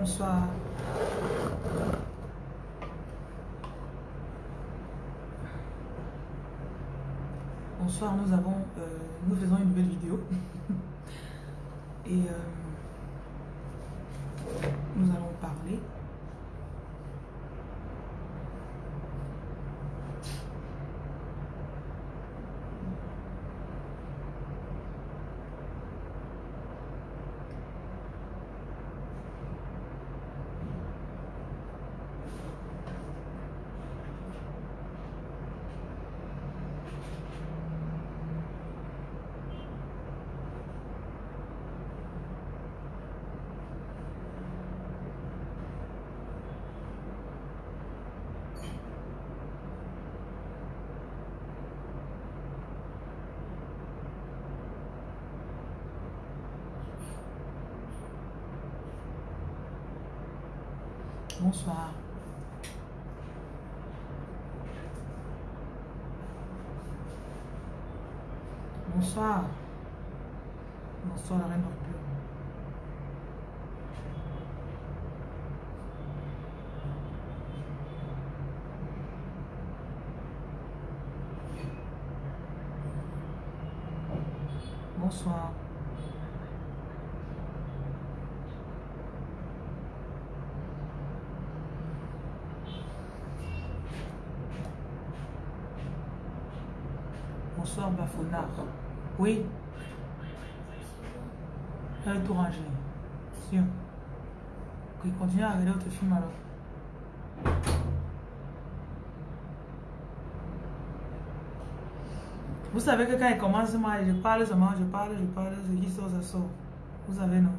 Bonsoir. Bonsoir, nous avons, euh, nous faisons une nouvelle vidéo. Et euh, Bonsoir. Bonsoir. Bonsoir la reine Oui. Elle tout rangé. Sûr. Ok, continue à regarder votre film alors. Vous savez que quand il commence, moi, je parle seulement, je parle, je parle, ce qui sort, ça sort. Vous savez, non?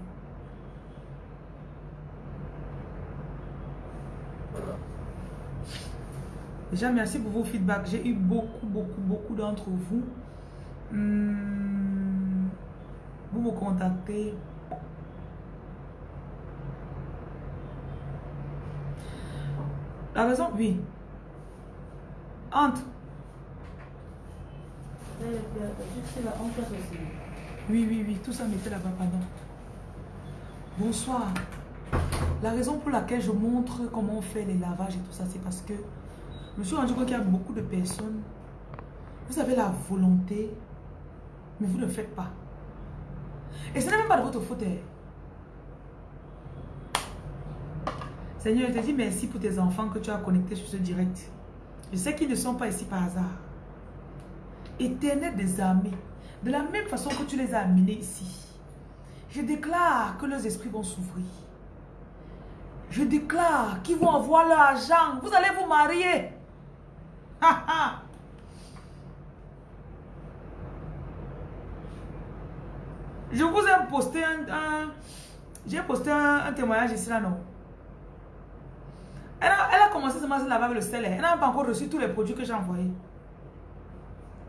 Déjà, merci pour vos feedbacks. J'ai eu beaucoup, beaucoup, beaucoup d'entre vous. Hmm, vous me contactez. La raison, oui. Entre. Oui, oui, oui. Tout ça mettait là-bas, pardon. Bonsoir. La raison pour laquelle je montre comment on fait les lavages et tout ça, c'est parce que je me suis rendu compte qu'il y a beaucoup de personnes. Vous avez la volonté, mais vous ne le faites pas. Et ce n'est même pas de votre faute. hein. Seigneur, je te dis merci pour tes enfants que tu as connectés sur ce direct. Je sais qu'ils ne sont pas ici par hasard. Éternel des armées, de la même façon que tu les as amenés ici, je déclare que leurs esprits vont s'ouvrir. Je déclare qu'ils vont avoir leur argent. Vous allez vous marier. Ha, ha. Je vous ai posté un... J'ai posté un, témoignage ici là, non? Elle a, commencé à se laver avec le sel. Elle n'a pas encore reçu tous les produits que j'ai envoyés.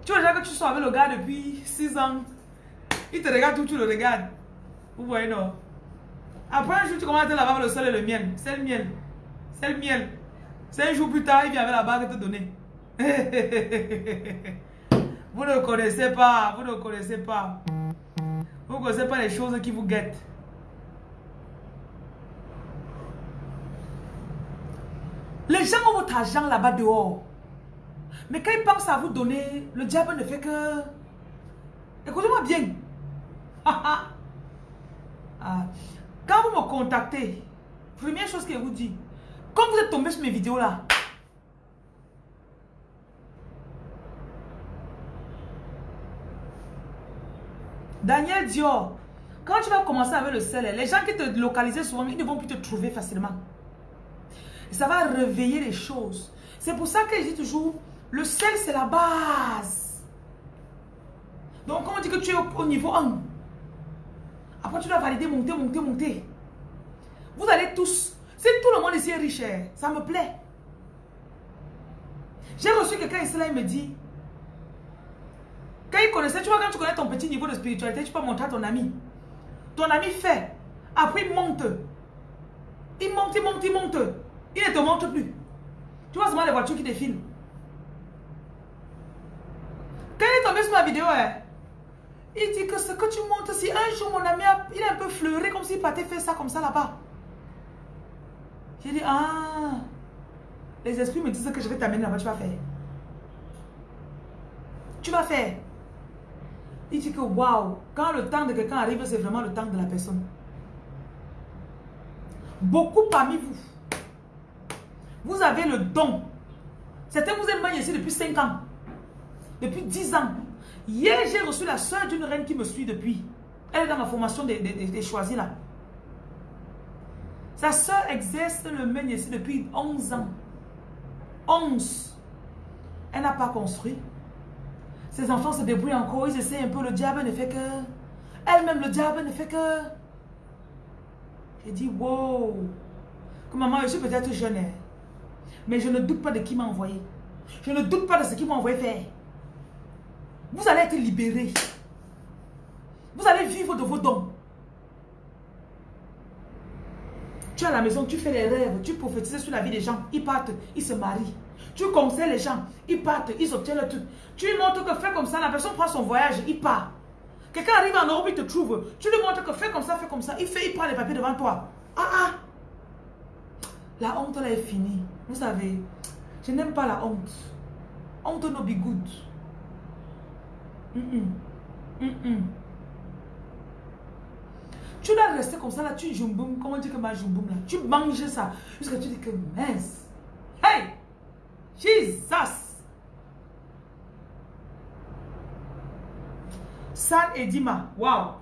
Tu vois déjà que tu sois avec le gars depuis 6 ans. Il te regarde tout, tu le regardes. Vous voyez, non? Après un jour, tu commences à laver avec le sel et le miel. C'est le miel. C'est le miel. C'est un jour plus tard, il vient avec la bague te donner. vous ne connaissez pas. Vous ne connaissez pas. Vous ne connaissez pas les choses qui vous guettent. Les gens ont votre argent là-bas dehors. Mais quand ils pensent à vous donner, le diable ne fait que... Écoutez-moi bien. Ah. Quand vous me contactez, première chose que vous dis, quand vous êtes tombé sur mes vidéos là, Daniel Dior, quand tu vas commencer avec le sel, les gens qui te localisaient souvent, ils ne vont plus te trouver facilement. Et ça va réveiller les choses. C'est pour ça que je dis toujours, le sel c'est la base. Donc quand on dit que tu es au, au niveau 1, après tu dois valider, monter, monter, monter. Vous allez tous, si tout le monde ici est riche, hein, ça me plaît. J'ai reçu quelqu'un ici là, il me dit, quand il connaissait, tu vois, quand tu connais ton petit niveau de spiritualité, tu peux montrer à ton ami. Ton ami fait. Après, il monte. Il monte, il monte, il monte. Il ne te montre plus. Tu vois seulement les voitures qui défilent. Quand il est tombé sur ma vidéo, hein, il dit que ce que tu montres, si un jour mon ami, a, il est un peu fleuré, comme s'il partait faire ça comme ça là-bas. J'ai dit, ah, les esprits me disent que je vais t'amener là-bas, tu vas faire. Tu vas faire. Il dit que waouh, quand le temps de quelqu'un arrive, c'est vraiment le temps de la personne. Beaucoup parmi vous, vous avez le don. Certains vous êtes ici depuis 5 ans, depuis 10 ans. Hier, j'ai reçu la soeur d'une reine qui me suit depuis. Elle est dans ma formation des, des, choisis là. Sa soeur exerce le mène ici depuis 11 ans. 11. Elle n'a pas construit. Ses enfants se débrouillent encore, ils essaient un peu, le diable ne fait que... Elle-même, le diable ne fait que... J'ai dit, wow. Que maman, je suis peut-être jeune, hein. mais je ne doute pas de qui m'a envoyé. Je ne doute pas de ce qui m'a envoyé faire. Vous allez être libérés. Vous allez vivre de vos dons. Tu es à la maison, tu fais les rêves, tu prophétises sur la vie des gens. Ils partent, ils se marient. Tu conseilles les gens, ils partent, ils obtiennent le truc. Tu lui montres que fais comme ça, la personne prend son voyage, il part. Quelqu'un arrive en Europe, il te trouve. Tu lui montres que fais comme ça, fais comme ça. Il fait, il prend les papiers devant toi. Ah ah La honte là est finie. Vous savez, je n'aime pas la honte. Honte no be good. Tu dois rester comme ça là, tu jumboum, comment dire que ma jumboum là, tu manges ça, jusqu'à tu dis que mince. Hey! Jesus! San et Dima, wow!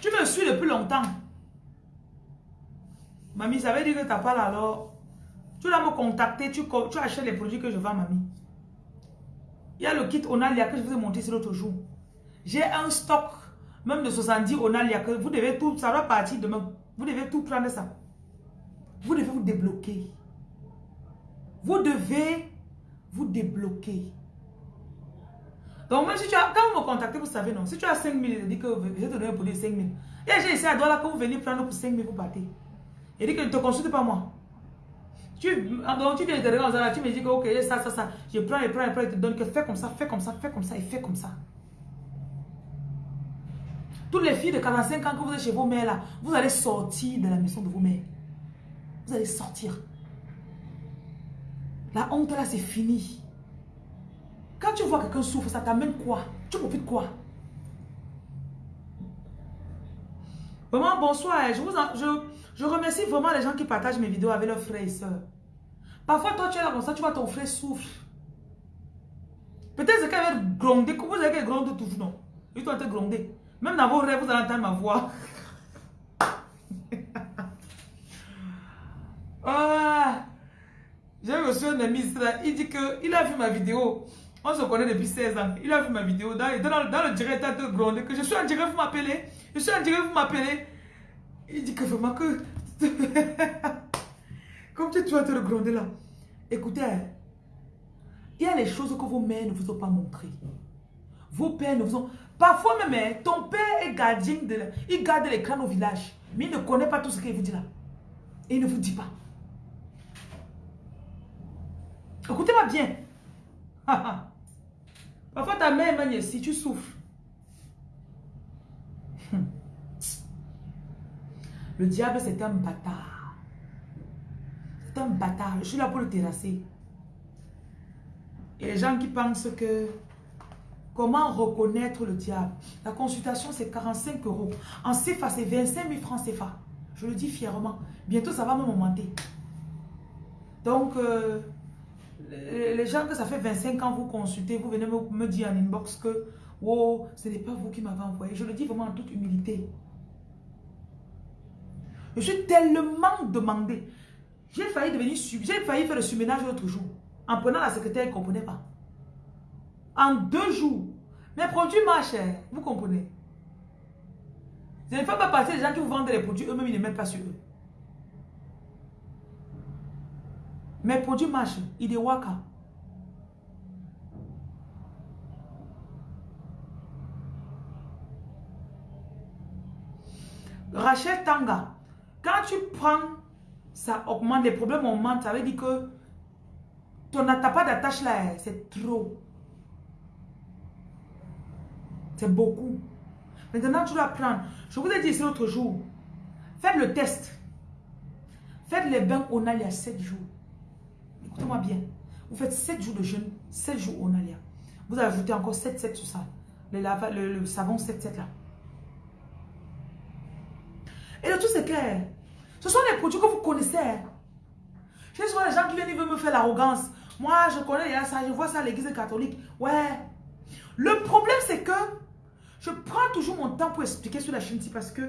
Tu me suis depuis longtemps. Mamie, ça veut dire que tu pas là alors. Tu dois me contacter, tu, tu achètes les produits que je vends, mamie. Il y a le kit Onalia que je vous ai montré l'autre jour. J'ai un stock, même de 70 Onalia, que vous devez tout, ça va partir demain. Vous devez tout prendre ça. Vous devez vous débloquer. Vous devez vous débloquer. Donc, même si tu as, quand vous me contactez, vous savez, non, si tu as 5 000, je dis que te donner un produit 5 000. Et j'ai essayé à Douala que vous venez prendre pour 5 000, vous partez. Il dit que ne te consulte pas moi. Tu, donc tu viens de regarder, tu me dis que ok, ça, ça, ça. Je prends, je prends, je prends, je te donne que fais comme ça, fais comme ça, fais comme ça et fais comme ça. Toutes les filles de 45 ans que vous êtes chez vos mères là, vous allez sortir de la maison de vos mères. Vous allez sortir. La honte là, c'est fini. Quand tu vois quelqu'un souffre, ça t'amène quoi? Tu profites quoi? Vraiment, bonsoir. Je, vous je, je remercie vraiment les gens qui partagent mes vidéos avec leurs frères et soeurs. Parfois, toi, tu es là comme ça, tu vois ton frère souffre. Peut-être qu'elle va gronder. Vous avez qu'elle gronde toujours, non? Ils doivent te gronder. Même dans vos rêves, vous allez entendre ma voix. ah, J'ai reçu un il dit qu'il a vu ma vidéo. On se connaît depuis 16 ans. Il a vu ma vidéo. Dans, le direct, il a grondé que je suis en direct, vous m'appelez. Je suis en direct, vous m'appelez. Il dit que vraiment que... Comme tu, vas te regronder là. Écoutez, il y a les choses que vos mères ne vous ont pas montrées. Vos pères ne vous ont... Parfois même, hein, ton père est gardien de... Il garde l'écran au village. Mais il ne connaît pas tout ce qu'il vous dit là. Et il ne vous dit pas. Écoutez-moi bien. Parfois ta mère, si tu souffres. Le diable, c'est un bâtard. C'est un bâtard. Je suis là pour le terrasser. Et les gens qui pensent que comment reconnaître le diable? La consultation, c'est 45 euros. En CFA, c'est 25 000 francs CFA. Je le dis fièrement. Bientôt, ça va me monter. Donc, euh, les gens que ça fait 25 ans, vous consultez, vous venez me, dire en inbox que oh, ce n'est pas vous qui m'avez envoyé. Je le dis vraiment en toute humilité. Je suis tellement demandé. J'ai failli devenir j'ai failli faire le surménage l'autre jour. En prenant la secrétaire, elle ne comprenait pas. En deux jours, mes produits marchent, vous comprenez. Je ne fais pas passer les gens qui vous vendent les produits, eux-mêmes, ils ne mettent pas sur eux. Mes produits marchent, il est waka. Rachel Tanga, quand tu prends, ça augmente, les problèmes augmentent, ça veut dire que n'as pas d'attache là, c'est trop. C'est beaucoup. Maintenant, tu dois prendre. Je vous ai dit l'autre jour, faites le test. Faites les bains Onalia 7 jours. Écoutez-moi bien. Vous faites 7 jours de jeûne, 7 jours Onalia. Vous ajoutez encore 7, 7 sur ça. Le, le, savon 7, 7 là. Et le tout c'est clair. Ce sont les produits que vous connaissez. Je souvent les gens qui viennent, ils veulent me faire l'arrogance. Moi, je connais ça, je vois ça à l'église catholique. Ouais. Le problème, c'est que je prends toujours mon temps pour expliquer sur la ici parce que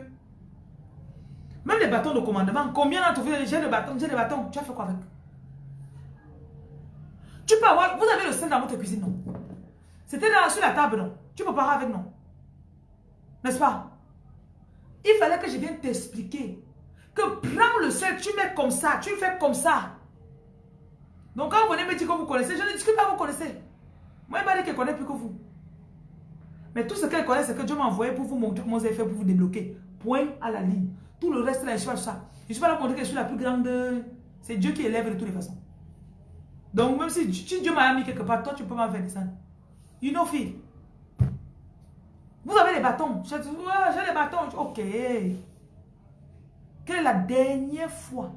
même les bâtons de commandement, combien d'entre vous j'ai le bâton, j'ai le bâton, tu as fait quoi avec? Tu peux avoir, vous avez le sel dans votre cuisine, non? C'était sur la table, non? Tu peux parler avec, non? N'est-ce pas? Il fallait que je vienne t'expliquer que prends le sel, tu mets comme ça, tu fais comme ça. Donc quand vous venez me dire que vous connaissez, je ne discute pas, vous connaissez. Moi, il m'a dit qu'elle connaît plus que vous. Mais tout ce qu'elle connaît, c'est que Dieu m'a envoyé pour vous montrer comment vous avez fait pour vous débloquer. Point à la ligne. Tout le reste, là, je suis pas ça. Je ne suis pas là pour montrer que je suis la plus grande. C'est Dieu qui élève de toutes les façons. Donc, même si, Dieu m'a mis quelque part, toi, tu peux m'en faire descendre. You know, fille. Vous avez les bâtons. J'ai les bâtons. Ok. Quelle est la dernière fois?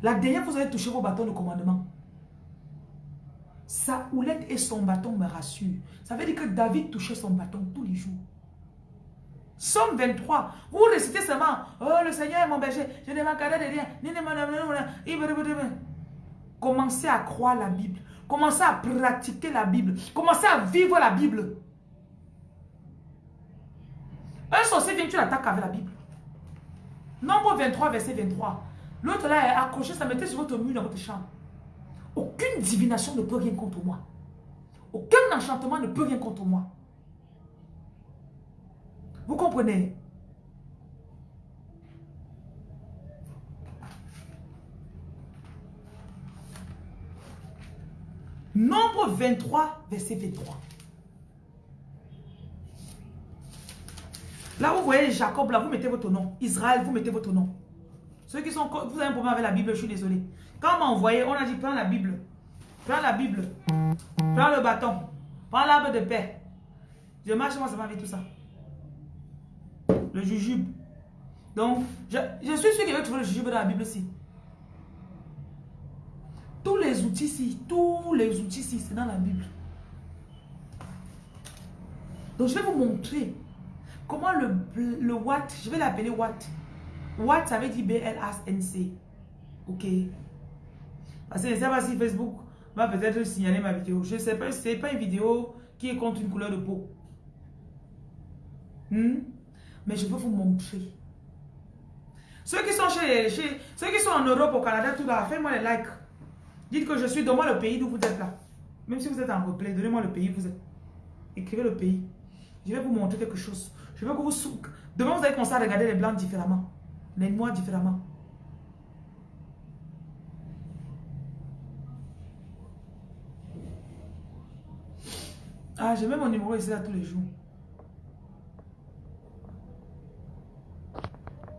La dernière fois, vous avez touché vos bâtons de commandement. Sa houlette et son bâton me rassurent. Ça veut dire que David touchait son bâton tous les jours. Somme 23. Vous récitez seulement Oh, le Seigneur est mon berger. Je ne manquerai de rien. Commencez à croire la Bible. Commencez à pratiquer la Bible. Commencez à vivre la Bible. Un sorcier vient, tu l'attaques avec la Bible. Nombre 23, verset 23. L'autre là est accroché, ça mettait sur votre mur dans votre chambre. Aucune divination ne peut rien contre moi. Aucun enchantement ne peut rien contre moi. Vous comprenez? Nombre 23, verset 23. Là, vous voyez Jacob, là, vous mettez votre nom. Israël, vous mettez votre nom. Ceux qui sont... Vous avez un problème avec la Bible, je suis désolé. Quand on m'a envoyé, on a dit, prends la Bible. Prends la Bible. Prends le bâton. Prends l'arbre de paix. Je marche, moi, ça m'a tout ça. Le jujube. Donc, je, suis sûr qu'il va trouver le jujube dans la Bible aussi. Tous les outils ici, tous les outils ici, c'est dans la Bible. Donc, je vais vous montrer comment le, le Watt, je vais l'appeler Watt. Watt, ça veut dire B-L-A-N-C. Ok. Parce que je ne sais pas si Facebook va peut-être signaler ma vidéo. Je ne sais pas, ce n'est pas une vidéo qui est contre une couleur de peau. Hmm? Mais je veux vous montrer. Ceux qui sont chez, chez, ceux qui sont en Europe, au Canada, tout là, faites-moi les likes. Dites que je suis, donnez-moi le pays d'où vous êtes là. Même si vous êtes en replay, donnez-moi le pays où vous êtes. Écrivez le pays. Je vais vous montrer quelque chose. Je veux que vous... Demain, vous allez commencer à regarder les blancs différemment mais moi différemment. Ah, j'ai même mon numéro ici là tous les jours.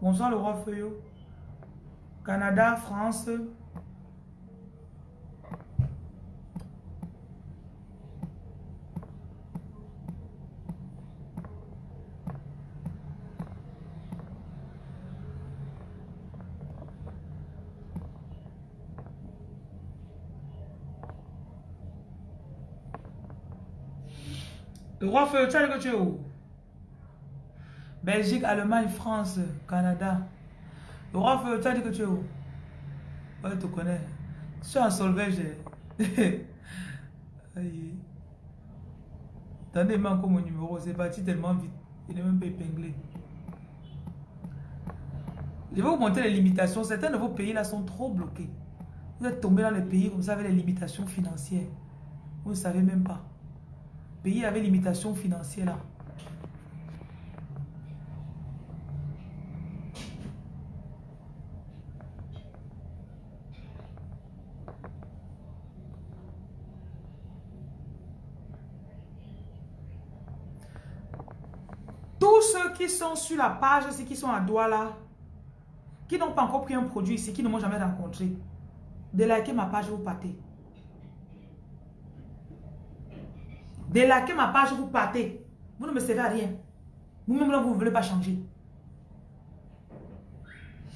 Bonsoir le roi Feuillot. Canada, France, Le roi tu que tu es où? Belgique, Allemagne, France, Canada. Le roi feu, tu as dit que tu es où? Ouais, te connais. Je suis en solvège. Attendez, il manque mon numéro. C'est parti tellement vite. Il n'est même pas épinglé. Je vais vous montrer les limitations. Certains de vos pays là sont trop bloqués. Vous êtes tombé dans les pays comme ça avec les limitations financières. Vous ne savez même pas pays avait limitation financière là. Tous ceux qui sont sur la page, ceux qui sont à Douala, qui n'ont pas encore pris un produit ici, qui ne m'ont jamais rencontré, de liker ma page, vous partez. Délaquez ma page, vous partez. Vous ne me servez à rien. Vous-même, vous ne voulez pas changer.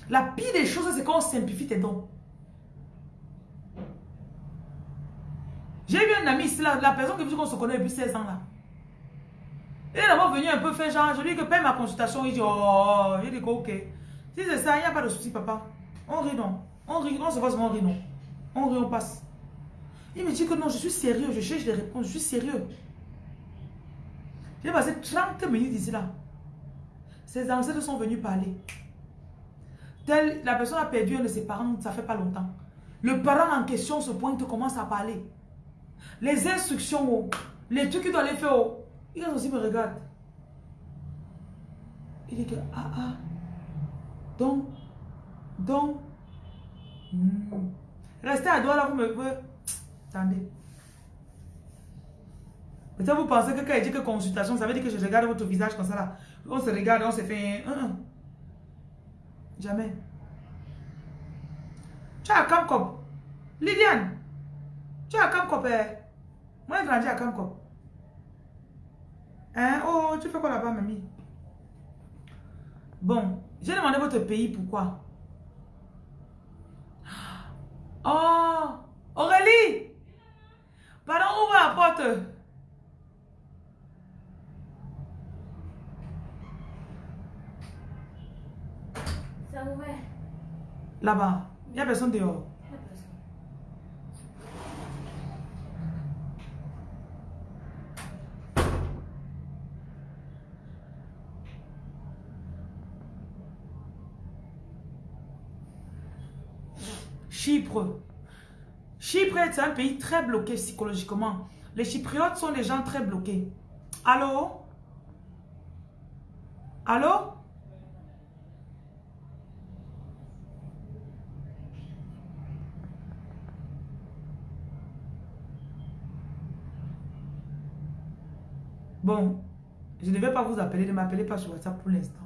La pire des choses, c'est quand on simplifie tes dons. J'ai eu un ami ici, la, la personne que qu'on se connaît depuis 16 ans là. Il est d'abord venu un peu faire genre, je lui dis que paye ma consultation, il dit oh, il dit ok. Si c'est ça, il n'y a pas de souci papa. On rit non. On rit, on se voit on rit non. On rit, on passe. Il me dit que non, je suis sérieux, je cherche des réponses, je suis sérieux. J'ai passé 30 minutes ici là. Ses ancêtres sont venus parler. Tel, la personne a perdu un de ses parents, ça fait pas longtemps. Le parent en question se pointe, commence à parler. Les instructions, oh, les trucs qu'il doit aller faire, oh, il aussi me regarde. Il dit que, ah ah, donc, donc, hmm. restez à droite là, vous me... Attendez. Peut-être vous pensez que quand il dit que consultation, ça veut dire que je regarde votre visage comme ça là. On se regarde, on se fait. Jamais. Tu as un Cop. Liliane. Tu as un Cop. Eh? Moi, j'ai grandi à Kamkop. Hein? Oh, tu fais quoi là-bas, mamie? Bon, j'ai demandé votre pays, pourquoi? Oh, Aurélie! Pardon, ouvre la porte. Ouvert. Là-bas, il n'y a personne dehors. Chypre. Chypre est un pays très bloqué psychologiquement. Les Chypriotes sont des gens très bloqués. Allô? Allô? Bon, je ne vais pas vous appeler, ne m'appelez pas sur WhatsApp pour l'instant.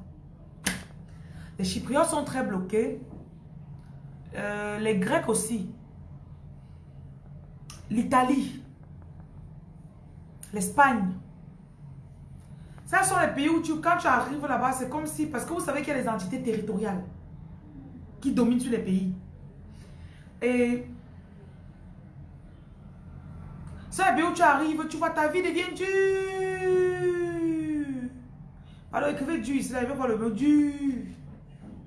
Les Chypriotes sont très bloqués. Euh, les Grecs aussi. L'Italie. L'Espagne. Ça sont les pays où tu, quand tu arrives là-bas, c'est comme si... Parce que vous savez qu'il y a des entités territoriales qui dominent sur les pays. Et... Pays où tu arrives, tu vois ta vie devient dure. Alors écrivez dur ici, là, il va voir le mot dur.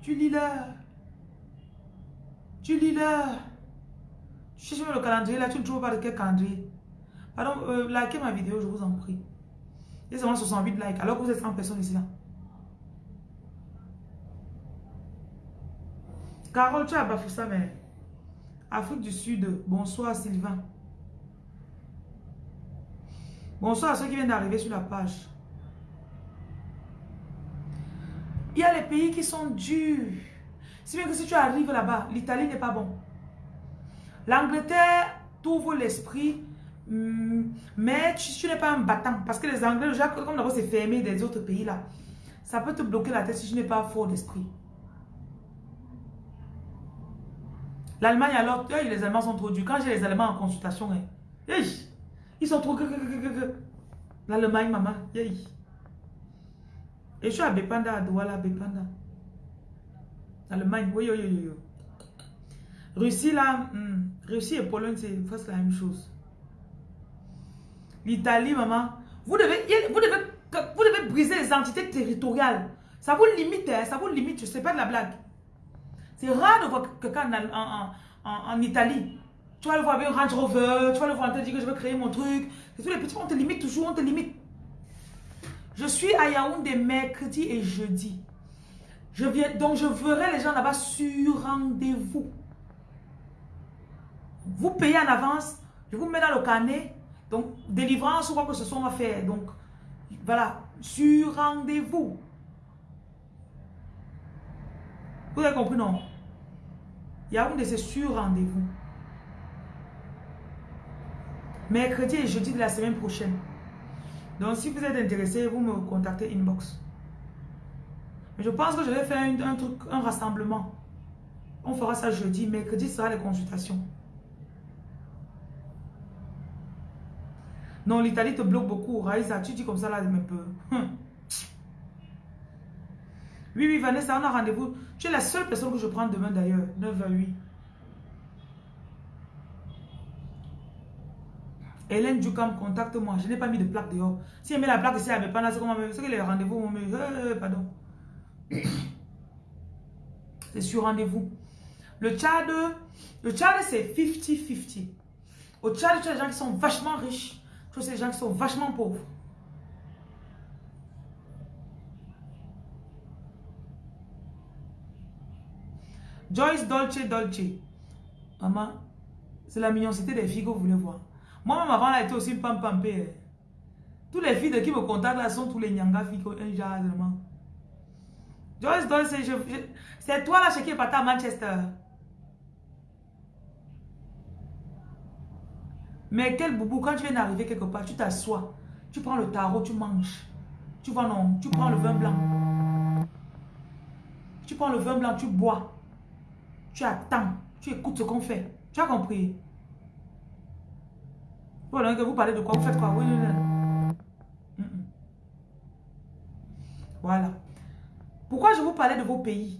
Tu lis là. Tu lis là. Tu cherches le calendrier là, tu ne trouves pas de quel calendrier. Pardon, euh, likez ma vidéo, je vous en prie. Il y a seulement 68 likes, alors que vous êtes 100 personnes ici là. Carole, tu as bafoué ça, mais... Afrique du Sud, bonsoir Sylvain. Bonsoir à ceux qui viennent d'arriver sur la page. Il y a les pays qui sont durs. Si bien que si tu arrives là-bas, l'Italie n'est pas bon. L'Angleterre t'ouvre l'esprit, hmm, mais tu, n'es pas un battant. Parce que les Anglais, comme d'abord c'est fermé des autres pays là, ça peut te bloquer la tête si tu n'es pas fort d'esprit. L'Allemagne alors, les Allemands sont trop durs. Quand j'ai les Allemands en consultation, hein, ils sont trop... L'Allemagne, maman, Et je suis à Bepanda, à Douala, Bepanda. Allemagne, oui, oui, oui, oui. Russie, là, hmm, Russie et Pologne, c'est la même chose. L'Italie, maman, vous devez, vous, devez, vous devez briser les entités territoriales. Ça vous limite, hein, ça vous limite, je sais pas de la blague. C'est rare de voir quelqu'un en, en, en, Italie. Tu vas le voir avec un Range Rover, tu vas le voir te dire que je veux créer mon truc. C'est tous les petits, on te limite toujours, on te limite. Je suis à Yaoundé mercredi et jeudi. Je viens, donc je verrai les gens là-bas sur rendez-vous. Vous payez en avance, je vous mets dans le carnet. Donc, délivrance ou quoi que ce soit, on va faire. Donc, voilà, sur rendez-vous. Vous avez compris, non? Il y a une de ces sur rendez-vous. Mercredi et jeudi de la semaine prochaine. Donc, si vous êtes intéressé, vous me contactez inbox. Mais je pense que je vais faire un, truc, un rassemblement. On fera ça jeudi. Mercredi sera les consultations. Non, l'Italie te bloque beaucoup. Raïsa, tu dis comme ça là, un peu. Hum. Oui, oui, Vanessa, on a rendez-vous. Tu es la seule personne que je prends demain d'ailleurs. 9 à 8. Hélène Dukam, contacte-moi. Je n'ai pas mis de plaque dehors. Si elle met la plaque ici, elle ne met pas là, c'est que les rendez-vous me... Euh, pardon. C'est sur rendez-vous. Le Tchad, le Tchad, c'est 50-50. Au Tchad, tu as des gens qui sont vachement riches. Tu as des gens qui sont vachement pauvres. Joyce Dolce Dolce. Maman, c'est la mignoncité des filles que vous voulez voir. Moi-même, avant, a été aussi pam pam Tous les filles de qui me contactent là sont tous les nyanga filles un genre. Joyce c'est toi là chez qui est parti à Manchester. Mais quel boubou, quand tu viens d'arriver quelque part, tu t'assois, tu prends le tarot, tu manges. Tu vois non, tu prends le vin blanc. Tu prends le vin blanc, tu bois. Tu attends. Tu écoutes ce qu'on fait. Tu as compris? Vous parlez de quoi? Vous faites quoi? Oui, Voilà. Pourquoi je vous parlais de vos pays?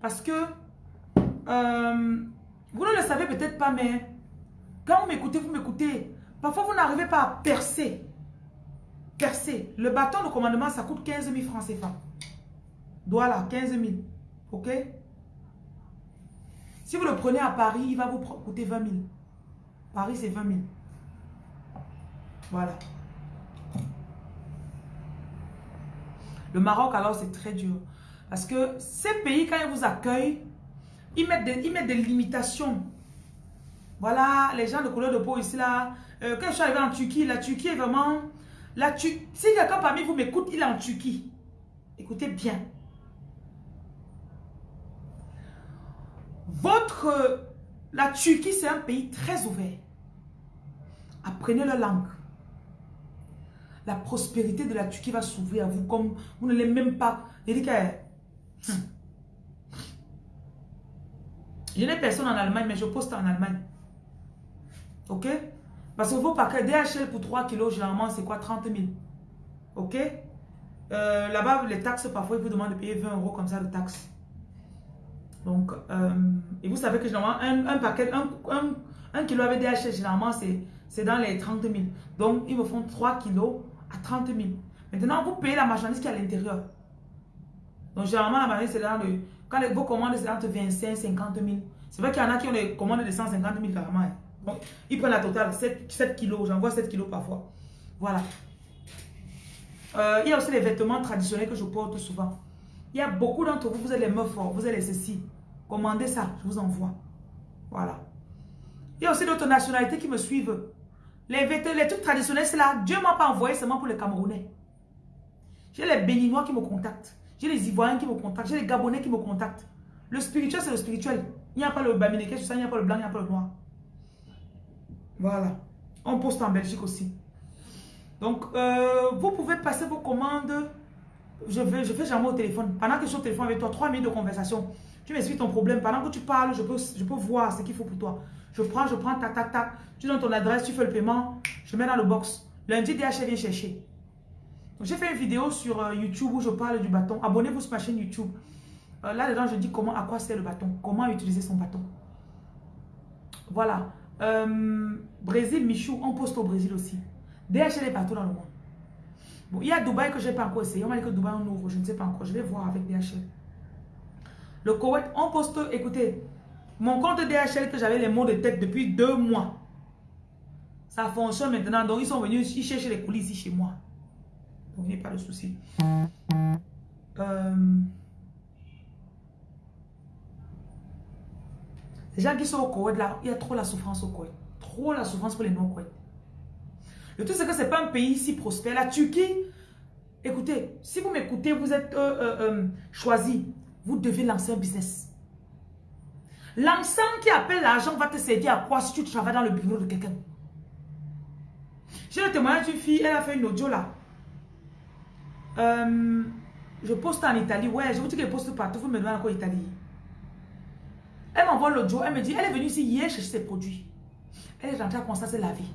Parce que euh, vous ne le savez peut-être pas, mais quand vous m'écoutez, vous m'écoutez. Parfois, vous n'arrivez pas à percer. Percer. Le bâton de commandement, ça coûte 15 000 francs CFA. Voilà, 15 000. OK? Si vous le prenez à Paris, il va vous coûter 20 000. Paris, c'est 20 000. Voilà. Le Maroc, alors, c'est très dur. Parce que ces pays, quand ils vous accueillent, ils mettent des, ils limitations. Voilà, les gens de couleur de peau ici, là. Euh, quand je suis arrivé en Turquie, la Turquie est vraiment... La si quelqu'un parmi vous m'écoute, il est en Turquie. Écoutez bien. Votre... La Turquie, c'est un pays très ouvert. Apprenez la langue. La prospérité de la Turquie va s'ouvrir à vous comme vous ne l'avez même pas. Hmm. Je n'ai personne en Allemagne, mais je poste en Allemagne. Ok? Parce que vos paquets DHL pour 3 kilos, généralement, c'est quoi? 30 000. Ok? Euh, Là-bas, les taxes, parfois, ils vous demandent de payer 20 euros comme ça de taxes. Donc, euh, et vous savez que généralement, un, paquet, un, kilo avec DHL, généralement, c'est dans les 30 000. Donc, ils me font 3 kilos à 30 000. Maintenant, vous payez la marchandise qui est à l'intérieur. Donc, généralement, la marchandise, c'est dans le... Quand les, vos commandes, c'est entre 25 50 000. C'est vrai qu'il y en a qui ont des commandes de 150 000 carrément. Hein. Donc, ils prennent la totale, 7, 7 kilos. J'envoie 7 kilos parfois. Voilà. Euh, il y a aussi les vêtements traditionnels que je porte souvent. Il y a beaucoup d'entre vous, vous êtes les meufs vous êtes les ceci. Commandez ça, je vous envoie. Voilà. Il y a aussi d'autres nationalités qui me suivent. Les, les trucs traditionnels, c'est là. Dieu m'a pas envoyé seulement pour les Camerounais. J'ai les Béninois qui me contactent. J'ai les Ivoiriens qui me contactent. J'ai les Gabonais qui me contactent. Le spirituel, c'est le spirituel. Il n'y a pas le Baminéké, il n'y a pas le blanc, il n'y a pas le noir. Voilà. On poste en Belgique aussi. Donc, euh, vous pouvez passer vos commandes je, fais jamais au téléphone. Pendant que je suis au téléphone avec toi, trois minutes de conversation, tu m'expliques ton problème. Pendant que tu parles, je peux voir ce qu'il faut pour toi. Je prends, je prends, tac, tac, tac. Tu donnes ton adresse, tu fais le paiement, je mets dans le box. Lundi, DHL vient chercher. J'ai fait une vidéo sur euh, YouTube où je parle du bâton. Abonnez-vous sur ma chaîne YouTube. Euh, Là-dedans, je dis comment, à quoi sert le bâton. Comment utiliser son bâton. Voilà. Euh, Brésil, Michou, on poste au Brésil aussi. DHL est partout dans le monde il y a Dubaï que je n'ai pas encore essayé. On m'a dit que Dubaï on ouvre, je ne sais pas encore. Je vais voir avec DHL. Le Koweït, on poste, écoutez, mon compte DHL que j'avais les mots de tête depuis deux mois. Ça fonctionne maintenant. Donc, ils sont venus, ils cherchent les coulisses ici chez moi. Donc, il n'y a pas de souci. Euh, les gens qui sont au Koweït, il y a trop la souffrance au Koweït. Trop la souffrance pour les non-Koweït. Le truc, c'est que ce n'est pas un pays si prospère. La Turquie, écoutez, si vous m'écoutez, vous êtes euh, euh, euh, choisi, vous devez lancer un business. L'ensemble qui appelle l'argent va te servir à quoi si tu travailles dans le bureau de quelqu'un? J'ai le témoignage d'une fille, elle a fait une audio là. je poste en Italie. Ouais, je vous dis qu'elle poste partout. Vous me demandez encore Italie. Elle m'envoie l'audio. Elle me dit, elle est venue ici hier chercher ses produits. Elle est rentrée à constater la vie.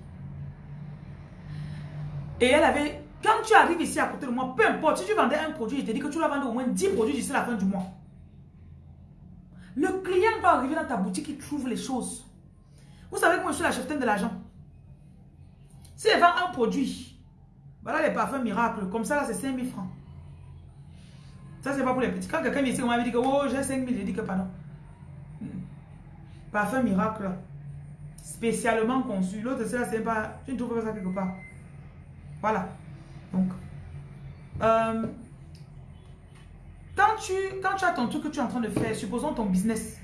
Et elle avait... Quand tu arrives ici à côté de moi, peu importe, si tu vendais un produit, je te dis que tu dois vendre au moins 10 produits d'ici la fin du mois. Le client doit arriver dans ta boutique, il trouve les choses. Vous savez moi, je suis la cheftaine de l'argent. Si elle vend un produit, voilà les parfums miracles, comme ça, là, c'est 5 000 francs. Ça, c'est pas pour les petits. Quand quelqu'un ici m'a dit que oh, j'ai 5 000, j'ai dit que pardon. Hmm. Parfum miracle, spécialement conçu. L'autre, c'est là, c'est pas. Tu ne trouves pas ça quelque part. Voilà. Donc, euh, quand, tu, quand tu as ton truc que tu es en train de faire, supposons ton business,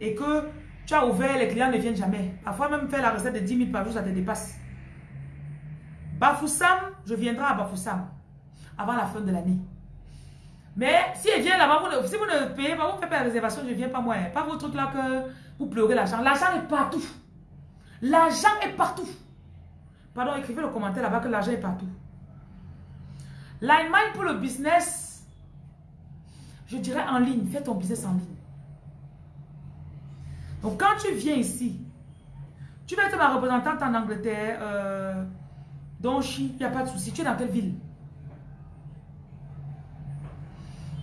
et que tu as ouvert, les clients ne viennent jamais. Parfois même faire la recette de 10 000 par jour, ça te dépasse. Bafoussam, je viendrai à Bafoussam avant la fin de l'année. Mais si elle vient là-bas, si vous ne payez pas, vous ne faites pas la réservation, je ne viens pas moi. Pas votre truc là que vous pleurez l'argent. L'argent est partout. L'argent est partout. Pardon, écrivez le commentaire là-bas que l'argent est partout. L'Allemagne pour le business, je dirais en ligne. Fais ton business en ligne. Donc quand tu viens ici, tu vas être ma représentante en Angleterre, euh, donc il n'y a pas de souci. Tu es dans quelle ville?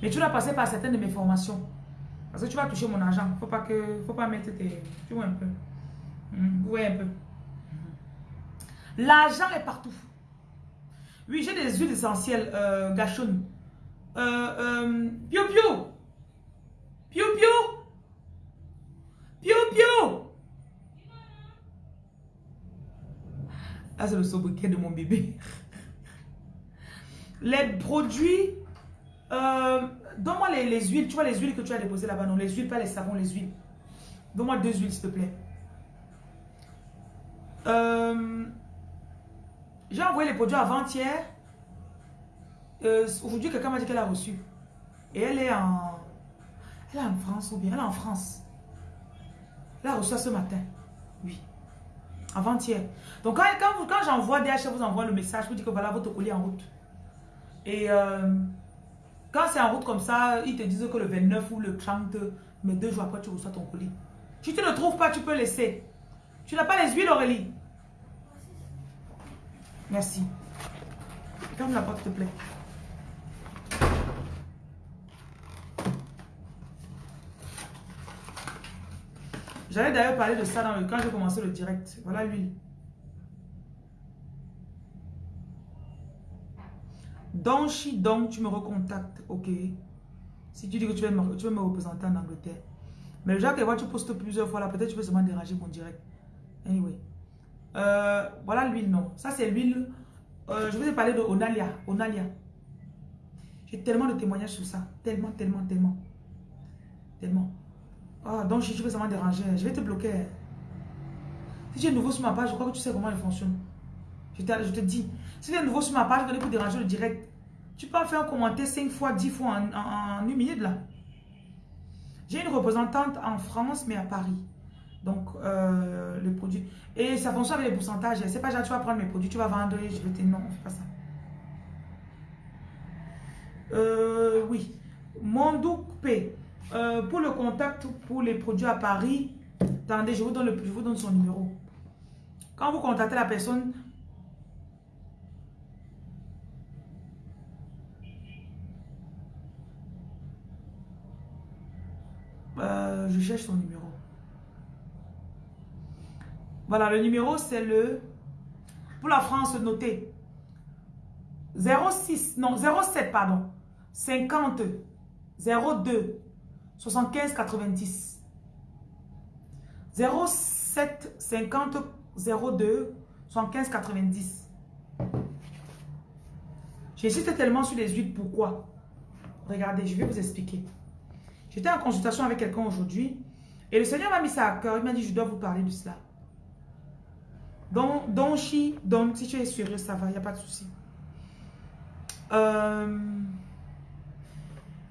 Mais tu dois passer par certaines de mes formations. Parce que tu vas toucher mon argent. Faut pas que, faut pas mettre tes... Tu vois un peu. Hmm, oui, un peu. L'argent est partout. Oui, j'ai des huiles essentielles euh. Piu piu. Piu piu. Piu piu. Ah, c'est le sobriquet de mon bébé. Les produits euh, Donne-moi les, huiles. Tu vois les huiles que tu as déposées là-bas. Non, les huiles, pas les savons, les huiles. Donne-moi deux huiles, s'il te plaît. Euh, j'ai envoyé les produits avant-hier. Euh, aujourd'hui, quelqu'un m'a dit qu'elle a reçu. Et elle est en... Elle est en France ou bien elle est en France. Elle a reçu ce matin. Oui. Avant-hier. Donc quand, quand, quand j'envoie DHL, vous envoie le message, vous dites que voilà votre colis en route. Et... Quand c'est en route comme ça, ils te disent que le 29 ou le 30, mais deux jours après, tu reçois ton colis. Si tu ne trouves pas, tu peux laisser. Tu n'as pas les huiles, Aurélie Merci. Ferme la porte, s'il te plaît. J'allais d'ailleurs parler de ça dans le, quand j'ai commencé le direct. Voilà l'huile. Donc, si donc tu me recontactes, ok. Si tu dis que tu veux me, veux représenter en Angleterre. Mais déjà que tu postes plusieurs fois là, peut-être tu peux seulement déranger mon direct. Anyway. Euh, voilà l'huile, non. Ça, c'est l'huile. Euh, je vous ai parlé de Onalia. Onalia. J'ai tellement de témoignages sur ça. Tellement, tellement, tellement. Tellement. Ah, donc si tu veux seulement déranger, je vais te bloquer. Si tu es nouveau sur ma page, je crois que tu sais comment elle fonctionne. Je te, je dis. Si tu es nouveau sur ma page, je vais pour déranger le direct. Tu peux faire un commentaire 5 fois, 10 fois en, une minute là. J'ai une représentante en France, mais à Paris. Donc, euh, le produit. Et ça fonctionne avec les pourcentages. C'est pas genre, tu vas prendre mes produits, tu vas vendre je vais te... Non, on fait pas ça. Euh, oui. Mondou P. Euh, pour le contact pour les produits à Paris, attendez, je vous donne, le, je vous donne son numéro. Quand vous contactez la personne, Euh, je cherche son numéro. Voilà, le numéro c'est le... Pour la France, notez. 06, non, 07, pardon. 50, 02, 75, 90. 07, 50, 02, 75, 90. J'hésite tellement sur les huiles. Pourquoi Regardez, je vais vous expliquer. J'étais en consultation avec quelqu'un aujourd'hui et le Seigneur m'a mis ça à cœur. Il m'a dit, je dois vous parler de cela. Donc, donc, si, tu es sérieux, ça va, il n'y a pas de souci. Euh,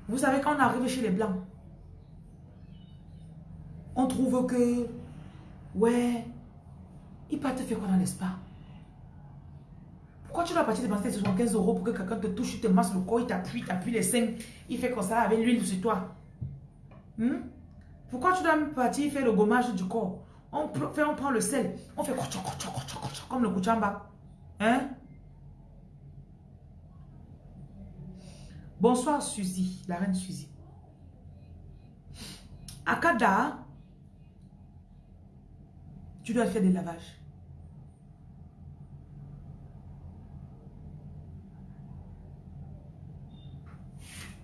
vous savez, quand on arrive chez les Blancs, on trouve que, ouais, il peut te faire quoi dans l'espace? Pourquoi tu dois partir dépenser 75 euros pour que quelqu'un te touche, il te masse le corps, il t'appuie, t'appuie les seins, il fait comme ça avec l'huile sur toi? Hmm? Pourquoi tu dois partir faire le gommage du corps? On, fait, on prend le sel, on fait comme le kuchamba. Hein? Bonsoir Suzy, la reine Suzy. Akada, tu dois faire des lavages.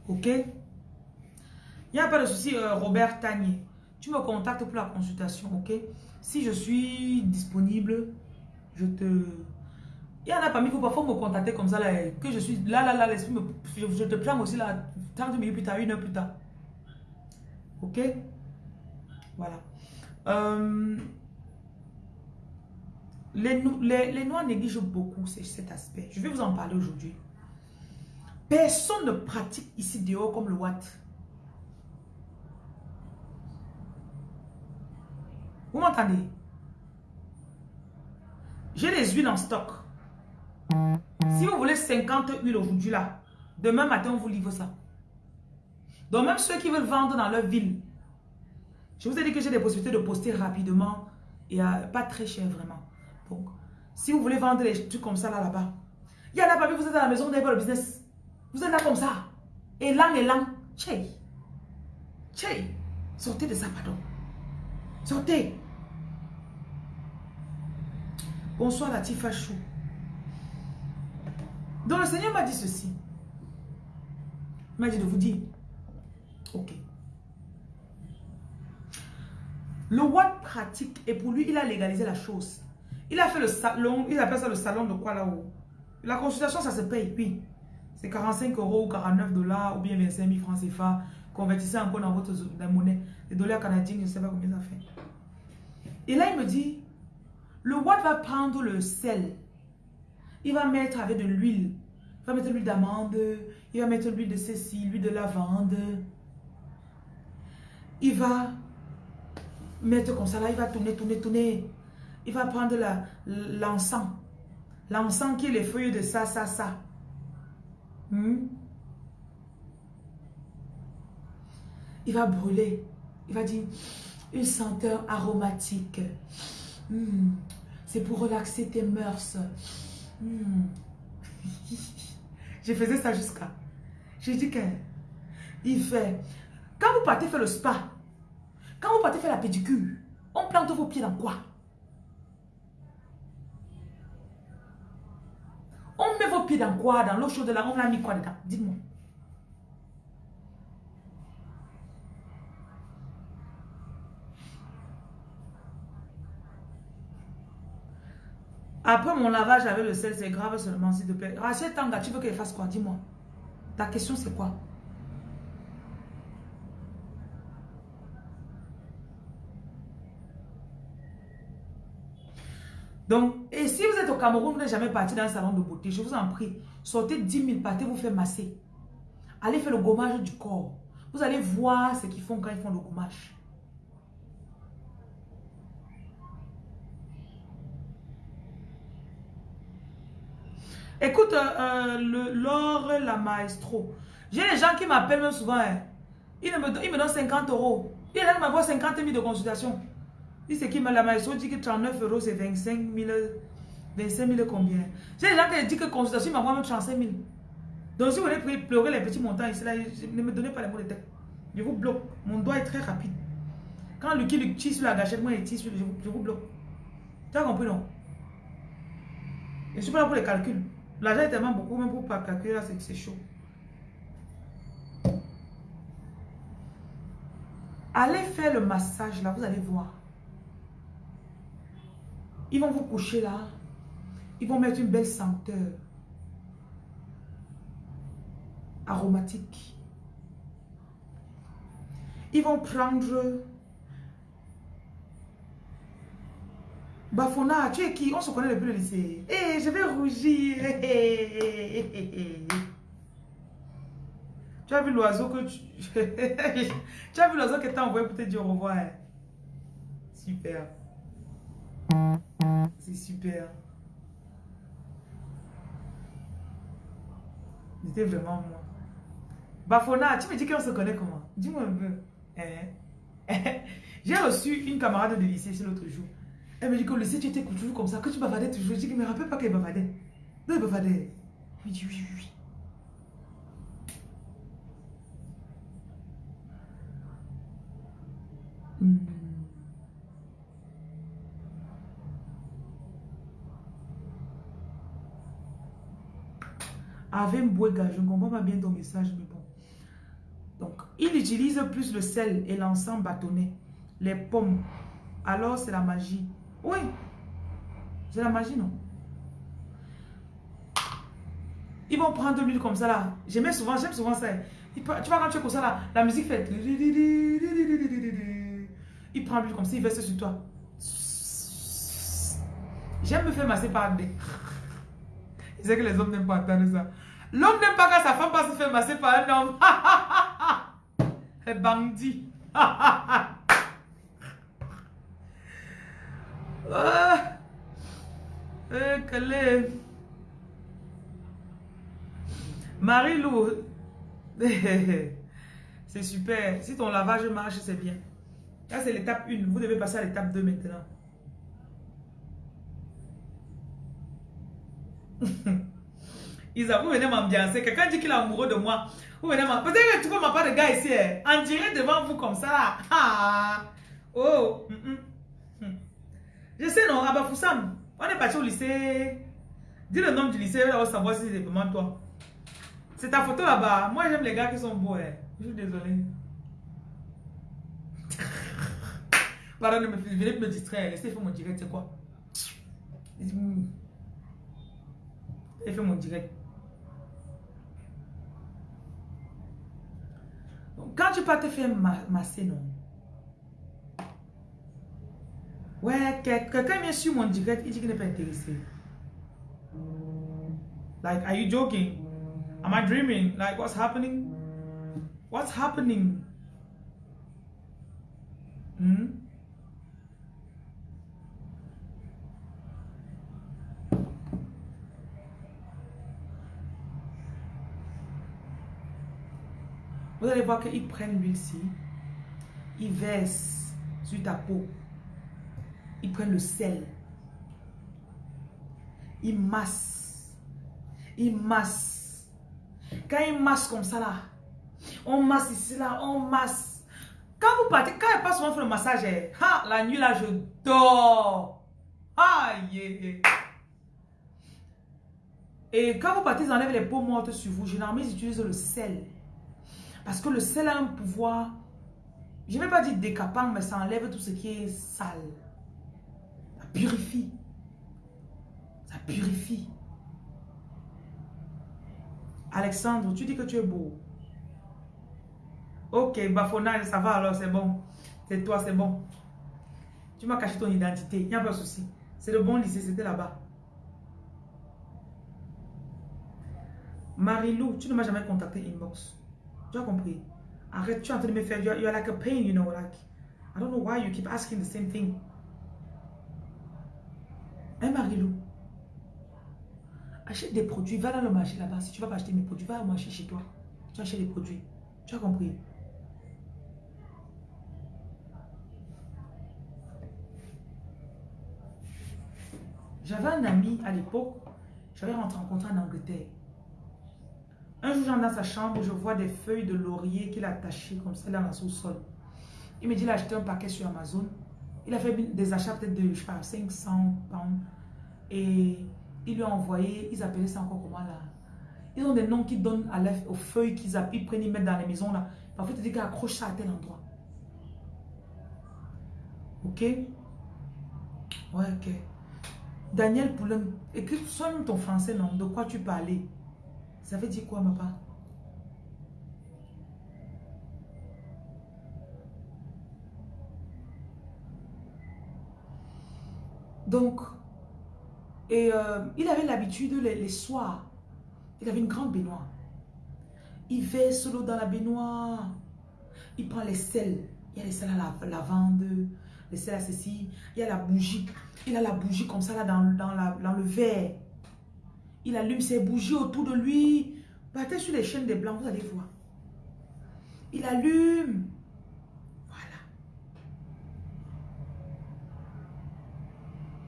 Ok? Il n'y a pas de souci, euh, Robert Tanier. Tu me contactes pour la consultation, ok? Si je suis disponible, je te... Il y en a parmi vous, parfois me contacter comme ça, là, que je suis là, là, là, l'esprit me... Je te prends aussi là, 30 minutes plus tard, une heure plus tard. Ok? Voilà. Euh, les, les, les Noirs négligent beaucoup cet aspect. Je vais vous en parler aujourd'hui. Personne ne pratique ici dehors comme le Watt. Vous m'entendez? J'ai des huiles en stock. Si vous voulez 50 huiles aujourd'hui là, demain matin on vous livre ça. Donc même ceux qui veulent vendre dans leur ville, je vous ai dit que j'ai des possibilités de poster rapidement et pas très cher vraiment. Donc, si vous voulez vendre des trucs comme ça là, là-bas, il y en a pas, vous êtes à la maison, vous n'avez pas le business. Vous êtes là comme ça. Élan, élan. Tchè. Tchè. Sortez de ça, pardon. Sortez. Bonsoir la Chou. Donc le Seigneur m'a dit ceci. Il m'a dit de vous dire. Ok. Le Watt pratique et pour lui, il a légalisé la chose. Il a fait le salon, il appelle ça le salon de quoi là-haut? La consultation, ça se paye, oui. C'est 45 euros ou 49 dollars ou bien 25 000 francs CFA. Convertissez encore dans votre monnaie. Les dollars canadiens, je ne sais pas combien ça fait. Et là, il me dit, le Watt va prendre le sel. Il va mettre avec de l'huile. Il va mettre l'huile d'amande. Il va mettre l'huile de ceci, l'huile de lavande. Il va mettre comme ça là, il va tourner, tourner, tourner. Il va prendre l'encens. l'encens qui est les feuilles de ça, ça, ça. Hmm? Il va brûler. Il va dire une senteur aromatique. Hmm. C'est pour relaxer tes mœurs. Hmm. Je faisais ça jusqu'à. J'ai dit que il fait. Quand vous partez faire le spa, quand vous partez faire la pédicure, on plante vos pieds dans quoi? Dans quoi Dans l'eau chaude là, on a mis quoi dedans? Dites-moi. Après mon lavage avec le sel, c'est grave seulement, s'il te plaît. Rachel Tanga, tu veux qu'elle fasse quoi? Dis-moi. Ta question, c'est quoi? Donc, et si vous êtes au Cameroun, vous n'êtes jamais parti dans un salon de beauté, je vous en prie, sortez 10 000, partez vous faire masser. Allez faire le gommage du corps. Vous allez voir ce qu'ils font quand ils font le gommage. Écoute, euh, le l'or, la maestro. J'ai des gens qui m'appellent même souvent. Hein. Ils, me, ils me donnent 50 euros. Ils me m'avoir 50 000 de consultation. Si c'est qui la maison dit que 39 euros, c'est 25 000, 25 000 combien? J'ai des gens qui disent que consultation m'envoie même 35 000. Donc si vous voulez pleurer les petits montants ici, ne me donnez pas les mots de tête. Je vous bloque. Mon doigt est très rapide. Quand Lucky lui tire sur la gâchette, moi il tire sur le... Je, vous bloque. Tu as compris non? Je ne suis pas là pour les calculs. L'argent est tellement beaucoup, même pour pas calculer, là c'est chaud. Allez faire le massage là, vous allez voir. Ils vont vous coucher là. Ils vont mettre une belle senteur. Aromatique. Ils vont prendre... Bafona, tu es qui? On se connaît depuis le lycée. Eh, je vais rougir. tu as vu l'oiseau que tu... tu as vu l'oiseau que t'a envoyé pour te dire au revoir? Super. C'est super. J'étais vraiment moi. Bafona, tu me dis qu'on se connaît comment? Dis-moi un peu. Eh, eh. J'ai reçu une camarade de lycée l'autre jour. Elle me dit que le lycée, tu étais toujours comme ça, que tu bavardais toujours. Je dis qu'elle me rappelle pas qu'elle bavardait. Non, elle bavardait. Elle me dit oui, oui, oui. Hmm. Avec Mbouega, je ne comprends pas bien ton message, mais bon. Donc, il utilise plus le sel et l'encens bâtonné, les pommes. Alors, c'est la magie. Oui, c'est la magie, non? Ils vont prendre l'huile comme ça, là. J'aime souvent, j'aime souvent ça. tu vois, quand tu es comme ça, là, la musique fait... Il prend l'huile comme ça, il verse sur toi. J'aime me faire masser par des... Je sais que les hommes n'aiment pas entendre ça. L'homme n'aime pas quand sa femme passe se faire masser par un homme. C'est bandit. ah. Eh, Marie-Lou. c'est super. Si ton lavage marche, c'est bien. Là, c'est l'étape 1. Vous devez passer à l'étape 2 maintenant. Isa, vous venez m'ambiancer. Quelqu'un dit qu'il est amoureux de moi. Vous venez m'ambiancer. Peut-être que tu peux m'appeler de gars ici. Hein. En direct devant vous comme ça. Oh. Mm. Je sais non, Abafoussam. On est parti au lycée. Dis le nom du lycée, on va savoir si c'est vraiment toi. C'est ta photo là-bas. Moi, j'aime les gars qui sont beaux. Hein. Je suis désolé. Pardon, venez me distraire. Laissez faire mon direct, c'est quoi? Faire mon direct. Donc, quand tu peux te faire masser, non? Ouais, quelqu'un vient sur mon direct, il dit qu'il n'est pas intéressé. Like, are you joking? Am I dreaming? Like, what's happening? What's happening? Hmm? Vous allez voir qu'ils prennent l'huile-ci, ils versent sur ta peau, ils prennent le sel, ils massent, ils massent. Quand ils massent comme ça là, on masse ici là, on masse. Quand vous partez, quand elle passe souvent faire le massage, eh, la nuit là, je dors. Aïe. Et quand vous partez, ils enlèvent les peaux mortes sur vous. Généralement, ils utilisent le sel. Parce que le sel a un pouvoir, je ne vais pas dire décapant, mais ça enlève tout ce qui est sale. Ça purifie. Ça purifie. Alexandre, tu dis que tu es beau. Ok, bafonnage, ça va alors, c'est bon. C'est toi, c'est bon. Tu m'as caché ton identité, il n'y a pas de souci. C'est le bon lycée, c'était là-bas. Marilou, tu ne m'as jamais contacté inbox. Tu as compris? Arrête, tu es en train de me faire, you're, you're like a pain, you know, like, I don't know why you keep asking the same thing. Hein, Marilou? Achète des produits, va dans le marché là-bas. Si tu vas pas acheter mes produits, va au marché chez toi. Tu achètes des produits. Tu as compris? J'avais un ami à l'époque, j'avais rencontré en Angleterre. Un jour, j'entre dans sa chambre, je vois des feuilles de laurier qu'il a attachées comme ça dans le sous-sol. Il me dit, il a acheté un paquet sur Amazon. Il a fait des achats peut-être de, je sais pas, 500 pounds. Et il lui a envoyé, ils appelaient ça encore comment là? Ils ont des noms qu'ils donnent aux feuilles qu'ils ils prennent, ils mettent dans les maisons là. Parfois, tu dis qu'ils accrochent ça à tel endroit. Ok? Ouais, ok. Daniel Poulin, écris, sonne ton français, non? De quoi tu parlais? Ça veut dire quoi, ma part Donc, et euh, il avait l'habitude les, soirs, il avait une grande baignoire. Il verse l'eau dans la baignoire. Il prend les sels. Il y a les sels à la lavande, les sels à ceci. Il y a la bougie. Il a la bougie comme ça là dans le verre. Il allume ses bougies autour de lui. Partez sur les chaînes des Blancs, vous allez voir. Il allume. Voilà.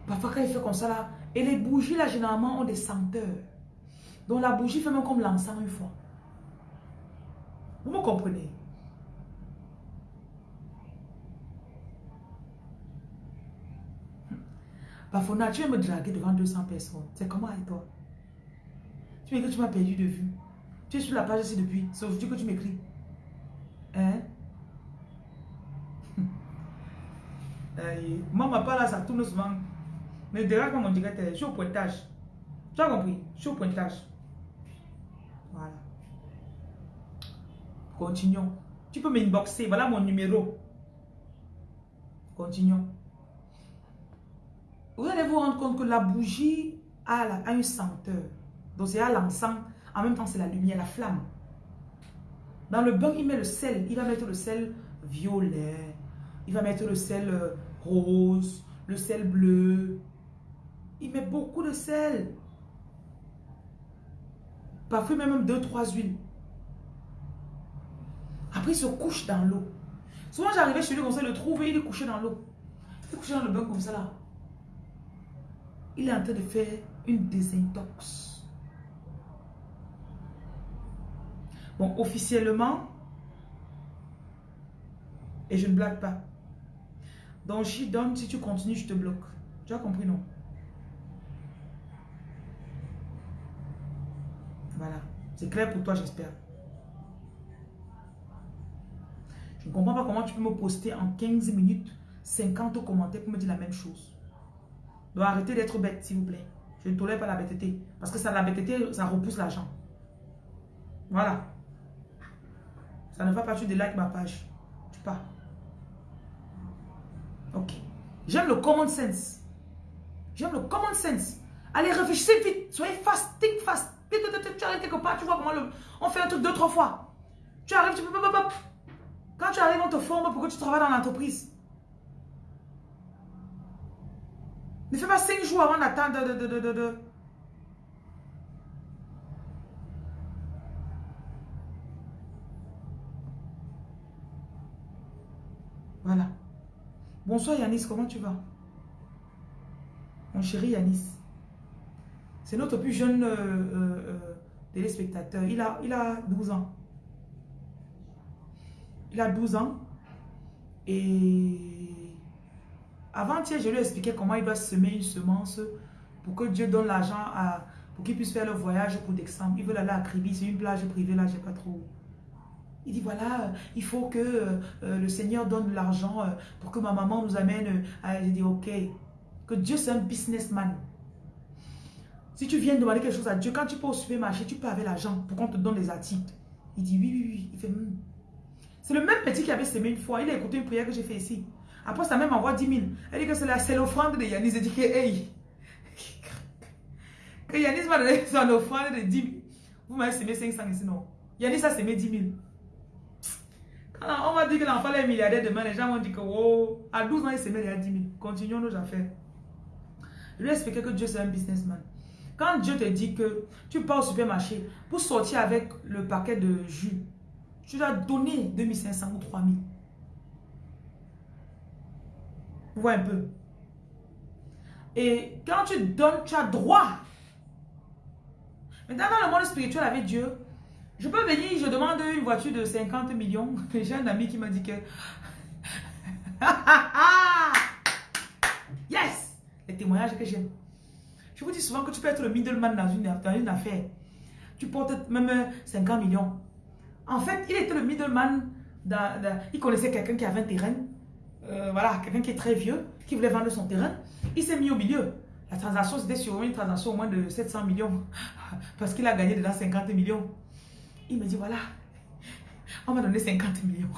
Parfois, quand il fait comme ça, là, et les bougies, là, généralement, ont des senteurs. Donc, la bougie fait même comme l'encens, une fois. Vous me comprenez? Parfois, tu me draguer devant 200 personnes. C'est comment, et toi? Tu m'écris que tu m'as perdu de vue. Tu es sur la page ici depuis. Aujourd'hui que tu m'écris. Hein? Moi, ma part là, ça tourne souvent. Mais derrière, comme on dirait, je suis au pointage. Tu as compris? Je suis au pointage. Voilà. Continuons. Tu peux m'inboxer. Voilà mon numéro. Continuons. Vous allez vous rendre compte que la bougie a, a une senteur. Donc c'est à l'encens. En même temps, c'est la lumière, la flamme. Dans le bain, il met le sel. Il va mettre le sel violet. Il va mettre le sel euh, rose, le sel bleu. Il met beaucoup de sel. Parfois même deux, trois huiles. Après, il se couche dans l'eau. Souvent, j'arrivais chez lui, on sait le trouver, il est couché dans l'eau. Il est couché dans le bain comme ça là. Il est en train de faire une désintox. Bon, officiellement, et je ne blague pas. Donc, je donne, si tu continues, je te bloque. Tu as compris, non? Voilà. C'est clair pour toi, j'espère. Je ne comprends pas comment tu peux me poster en 15 minutes 50 commentaires pour me dire la même chose. Donc arrêtez d'être bête, s'il vous plaît. Je ne tolère pas la bêteté. Parce que ça, la bêteté, ça repousse l'argent. Voilà. Ça ne va pas, tu délikes ma page. Tu pars. Ok. J'aime le common sense. J'aime le common sense. Allez, réfléchissez vite. Soyez fast, think fast. Tu arrives quelque part, tu vois comment le... on fait un truc deux, trois fois. Tu arrives, tu peux... Quand tu arrives, on te forme pour que tu travailles dans l'entreprise. Ne fais pas cinq jours avant d'attendre de, de, de, de, Voilà. Bonsoir Yanis, comment tu vas? Mon chéri Yanis. C'est notre plus jeune euh, euh, euh, téléspectateur. Il a, il a 12 ans. Il a 12 ans. Et avant-hier, je lui ai expliqué comment il doit semer une semence pour que Dieu donne l'argent à pour qu'il puisse faire le voyage pour décembre. Il veut aller à Kribi, c'est une plage privée là, j'ai pas trop. Il dit voilà, il faut que euh, le Seigneur donne l'argent euh, pour que ma maman nous amène. J'ai dit ok, que Dieu c'est un businessman. Si tu viens demander quelque chose à Dieu, quand tu peux au supermarché, tu peux avec l'argent pour qu'on te donne les articles. Il dit oui, oui, oui. Il fait hmm. C'est le même petit qui avait semé une fois. Il a écouté une prière que j'ai fait ici. Après, ça même envoie 10 000. Elle dit que c'est l'offrande de Yanis. Elle dit que, hey, que Yanis m'a donné son offrande de 10 000. Vous m'avez semé 500 ici, non. Yanis a semé 10 000. Quand on m'a dit que l'enfant est milliardaire demain, les gens m'ont dit que, oh, à 12 ans, il semait déjà 10 000. Continuons nos affaires. Je lui ai expliqué que Dieu, c'est un businessman. Quand Dieu te dit que tu pars au supermarché pour sortir avec le paquet de jus, tu dois donner 2500 ou 3000. Vous voyez un peu. Et quand tu donnes, tu as droit. Maintenant, dans le monde spirituel avec Dieu, je peux venir, je demande une voiture de 50 millions. J'ai un ami qui m'a dit que... yes! Les témoignages que j'aime. Je vous dis souvent que tu peux être le middleman dans une, affaire. Tu portes même 50 millions. En fait, il était le middleman. Il connaissait quelqu'un qui avait un terrain. Euh, voilà, quelqu'un qui est très vieux, qui voulait vendre son terrain. Il s'est mis au milieu. La transaction, c'était sur une transaction au moins de 700 millions. Parce qu'il a gagné dedans 50 millions. Il me dit, voilà, on m'a donné 50 millions.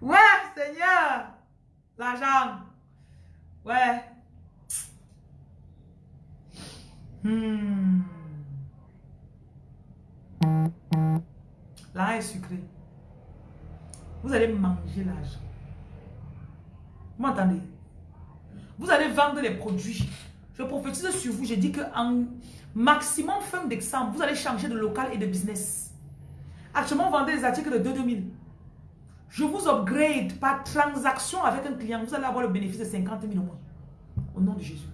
ouais, Seigneur, l'argent. Ouais. Hmm. L'argent est sucré. Vous allez manger l'argent. Vous m'entendez? Vous allez vendre les produits. Je prophétise sur vous. Je dis qu'en maximum fin décembre, vous allez changer de local et de business. Actuellement, vous vendez des articles de 2 2000. Je vous upgrade par transaction avec un client. Vous allez avoir le bénéfice de 50 000 au mois. Au nom de Jésus.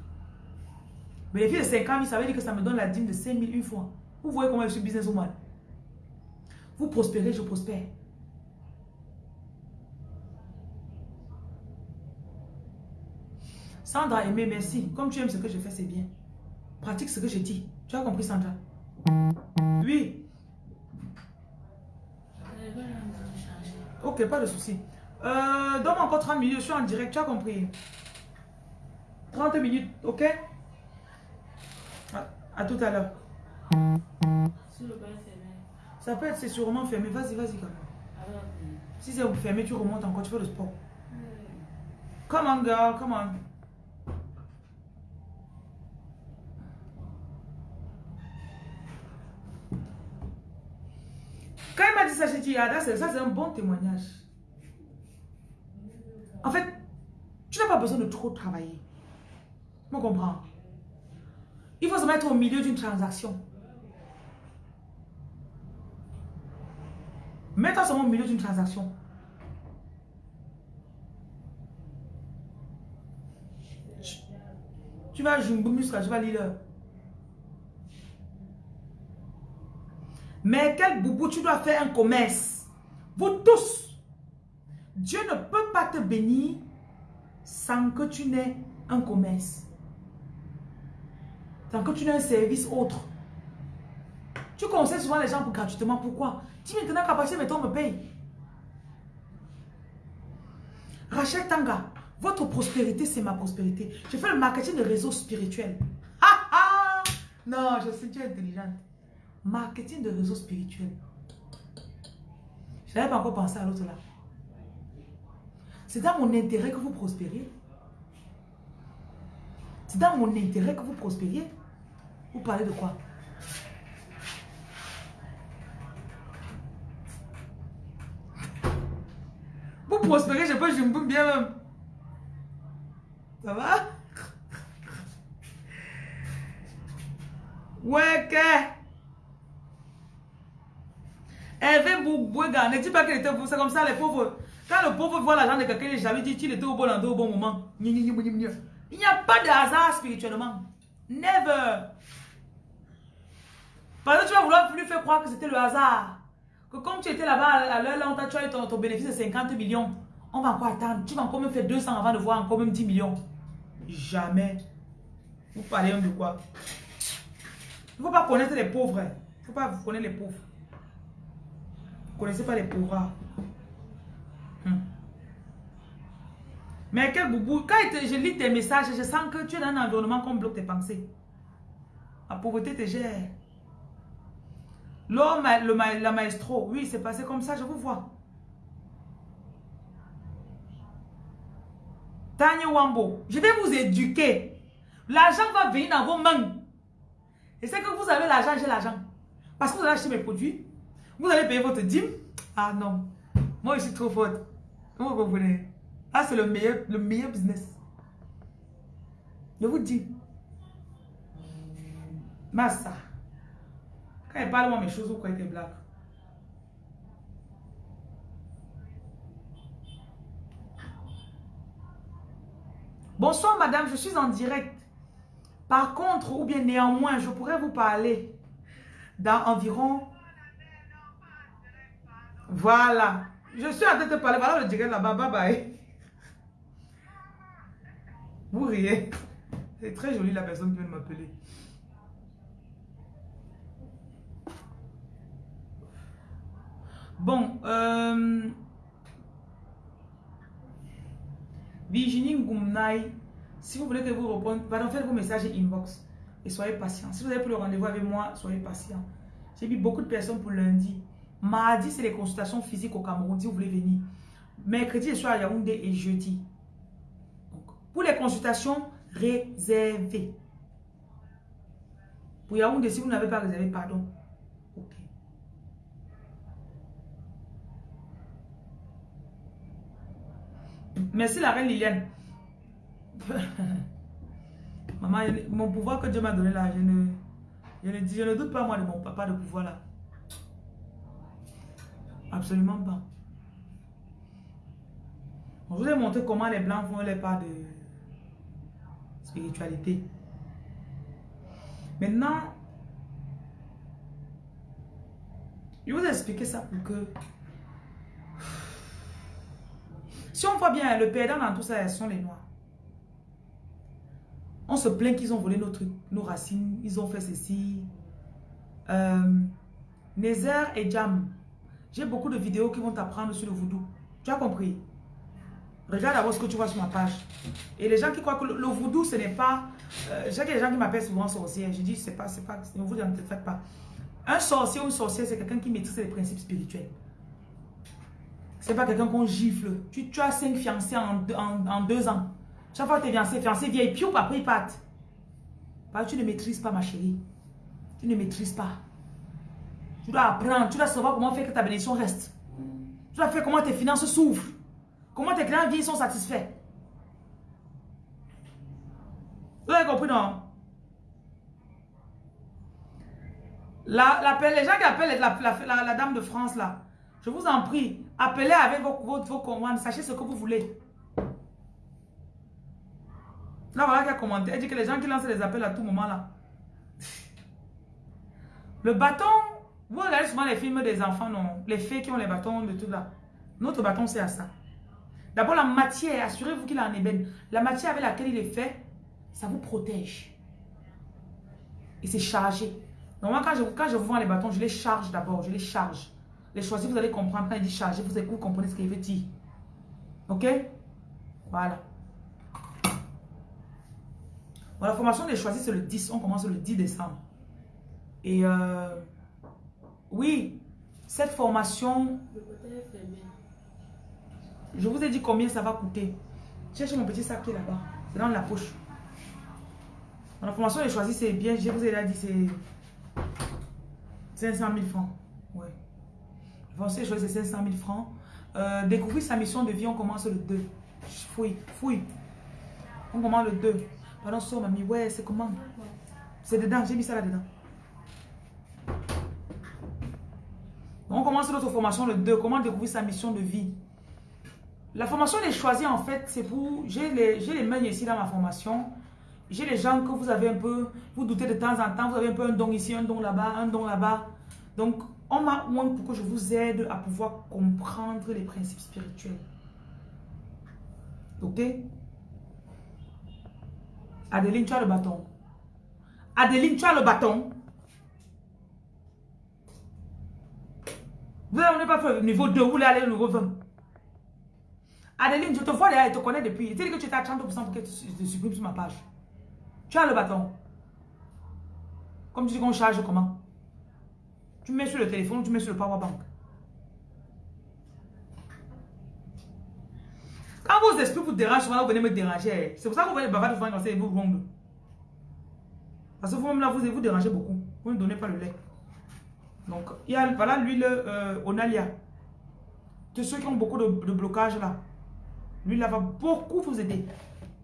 Bénéfice de 50 000, ça veut dire que ça me donne la dîme de 5 000 une fois. Vous voyez comment je suis business woman. Vous prospérez, je prospère. Sandra, aimé, merci. Comme tu aimes ce que je fais, c'est bien. Pratique ce que je dis. Tu as compris, Sandra? Oui. Ok, pas de souci. Euh, Donne-moi encore 30 minutes, je suis en direct, tu as compris 30 minutes, ok? À, à tout à l'heure. Ça peut être, c'est sûrement fermé. Vas-y, vas-y quand même. Si c'est fermé, tu remontes encore, tu fais le sport. Come on, girl, come on. Quand il m'a ça, c'est un bon témoignage. En fait, tu n'as pas besoin de trop travailler. Tu comprends? Il faut se mettre au milieu d'une transaction. Mets-toi seulement au milieu d'une transaction. Tu vas jouer muscle, tu vas lire. Mais quel boubou, tu dois faire un commerce. Vous tous, Dieu ne peut pas te bénir sans que tu n'aies un commerce. Sans que tu n'aies un service autre. Tu conseilles souvent les gens pour gratuitement. Pourquoi? Dis maintenant capacité, mais toi me paye. Rachel Tanga, votre prospérité, c'est ma prospérité. Je fais le marketing de réseau spirituel. Non, je sais, tu es intelligente. Marketing de réseau spirituel. Je n'avais pas encore pensé à l'autre là. C'est dans mon intérêt que vous prospériez. C'est dans mon intérêt que vous prospériez. Vous parlez de quoi? Vous prospérez, je peux je bien même. Ça va? Ouais, Hervé Boubouega, ne dis pas qu'il était pauvre, c'est comme ça les pauvres. Quand le pauvre voit l'argent de quelqu'un, il jaloux, dit qu'il était au bon endroit au bon moment. Il n'y a pas de hasard spirituellement. Never. Parce que tu vas vouloir lui faire croire que c'était le hasard. Que comme tu étais là-bas à l'heure là, on t'a tué ton, ton bénéfice de 50 millions. On va encore attendre? Tu vas encore même faire 200 avant de voir encore même 10 millions. Jamais. Vous parlez de quoi? Il ne faut pas connaître les pauvres. Il ne faut pas vous connaître les pauvres. Connaissez pas les pauvres. Hmm. Mais quel boubou. Quand je lis tes messages, je sens que tu es dans un environnement qu'on bloque tes pensées. La pauvreté te gère. L'homme, la maestro, oui, c'est passé comme ça, je vous vois. Tanya Wambo, je vais vous éduquer. L'argent va venir dans vos mains. Et c'est que vous avez l'argent, j'ai l'argent. Parce que vous allez acheter mes produits. Vous allez payer votre dîme? Ah non. Moi, je suis trop forte. Vous comprenez? Ah, c'est le meilleur, le meilleur business. Je vous dis. Massa. Quand il parle moi mes choses, vous croyez que blague? Bonsoir madame, je suis en direct. Par contre, ou bien néanmoins, je pourrais vous parler dans environ... Voilà. Je suis en train de parler. Voilà le direct là-bas. Bye bye. Vous riez. C'est très joli la personne qui vient de m'appeler. Bon, euh, Virginie Goumnaï, si vous voulez que vous répondiez, pardon, faites vos messages inbox et soyez patient. Si vous avez pris le rendez-vous avec moi, soyez patient. J'ai mis beaucoup de personnes pour lundi. Mardi, c'est les consultations physiques au Cameroun, si vous voulez venir. Mercredi, je suis à Yaoundé et jeudi. pour les consultations réservées. Pour Yaoundé, si vous n'avez pas réservé, pardon. Merci la reine Liliane. Maman, mon pouvoir que Dieu m'a donné là, je ne, je ne doute pas moi de mon papa de pouvoir là. Absolument pas. Je vous ai montré comment les blancs font les pas de spiritualité. Maintenant, je vous expliquer ça pour que Si on voit bien, le perdant dans tout ça, ce sont les noirs. On se plaint qu'ils ont volé nos trucs, nos racines, ils ont fait ceci. Euh, Nézer et Jam. J'ai beaucoup de vidéos qui vont t'apprendre sur le voodoo. Tu as compris? Regarde d'abord ce que tu vois sur ma page. Et les gens qui croient que le, voodoo, ce n'est pas... Euh, J'ai des gens qui m'appellent souvent sorcière. Je dis, c'est pas, c'est pas, ne vous en faites pas. Un sorcier ou une sorcière, c'est quelqu'un qui maîtrise les principes spirituels. C'est pas quelqu'un qu'on gifle. Tu, as cinq fiancés en, en, deux ans. Chaque fois que tu es fiancé, fiancé vieille, piou, après ils partent. tu ne maîtrises pas, ma chérie. Tu ne maîtrises pas. Tu dois apprendre, tu dois savoir comment faire que ta bénédiction reste. Tu dois faire comment tes finances souffrent. Comment tes clients vie sont satisfaits. Vous avez compris, non? La, les gens qui appellent la, la, dame de France, là, je vous en prie, appelez avec vos, vos, commandes, sachez ce que vous voulez. Là, voilà qui a commenté. Elle dit que les gens qui lancent les appels à tout moment, là. Le bâton, vous regardez souvent les films des enfants, non? Les fées qui ont les bâtons de tout là. Notre bâton, c'est à ça. D'abord, la matière, assurez-vous qu'il en ébène. La matière avec laquelle il est fait, ça vous protège. Et c'est chargé. Normalement, quand je, quand je vous vends les bâtons, je les charge d'abord. Je les charge. Les choisis, vous allez comprendre. Quand il dit charger, vous, vous comprenez ce qu'il veut dire. Ok? Voilà. la formation des choisis, c'est le 10. On commence le 10 décembre. Et euh, oui, cette formation... Je vous ai dit combien ça va coûter. Cherchez mon petit sac qui est là-bas. C'est dans la poche. La formation des choisis, c'est bien. Je vous ai déjà dit, c'est 500 000 francs. Ouais. La formation des choisis, c'est 500 000 francs. Euh, découvrir sa mission de vie, on commence le 2. Fouille, fouille. On commence le 2. Pardon, so, mamie. Ouais, c'est comment? C'est dedans, j'ai mis ça là-dedans. On commence notre formation le 2. Comment découvrir sa mission de vie? La formation des choisis, en fait, c'est pour... J'ai les, les ici dans ma formation. J'ai les gens que vous avez un peu... Vous doutez de temps en temps. Vous avez un peu un don ici, un don là-bas, un don là-bas. Donc, on m'a moins pour que je vous aide à pouvoir comprendre les principes spirituels. Ok? Adeline, tu as le bâton. Adeline, tu as le bâton. Vous n'avez pas fait niveau 2, vous voulez aller au niveau 20. Adeline, je te vois derrière, je te connais depuis. Tu dis que tu étais à 30% pour que tu te supprimes sur ma page. Tu as le bâton. Comme tu dis qu'on charge comment? Tu mets sur le téléphone, tu mets sur le power bank. Quand vos esprits vous dérangent, souvent vous venez me déranger. C'est pour ça que vous voyez bavard souvent quand c'est vous ronde. Parce que vous-même là, vous vous dérangez beaucoup. Vous ne donnez pas le lait. Donc, il y a, voilà l'huile euh, Onalia. De ceux qui ont beaucoup de, de blocage là. L'huile là va beaucoup vous aider.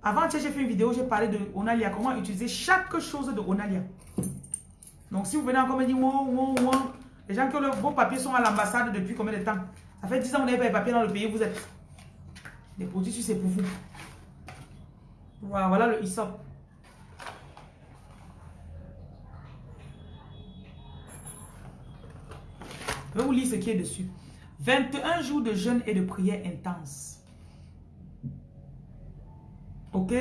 Avant, j'ai fait une vidéo, j'ai parlé de Onalia. Comment utiliser chaque chose de Onalia. Donc, si vous venez encore me dire, les gens que vos papiers sont à l'ambassade depuis combien de temps? Ça fait 10 ans que vous n'avez pas les papiers dans le pays vous êtes. Les produits, c'est pour vous. Voilà, voilà le ISOP. Je vais vous lire ce qui est dessus. 21 jours de jeûne et de prière intense. Ok?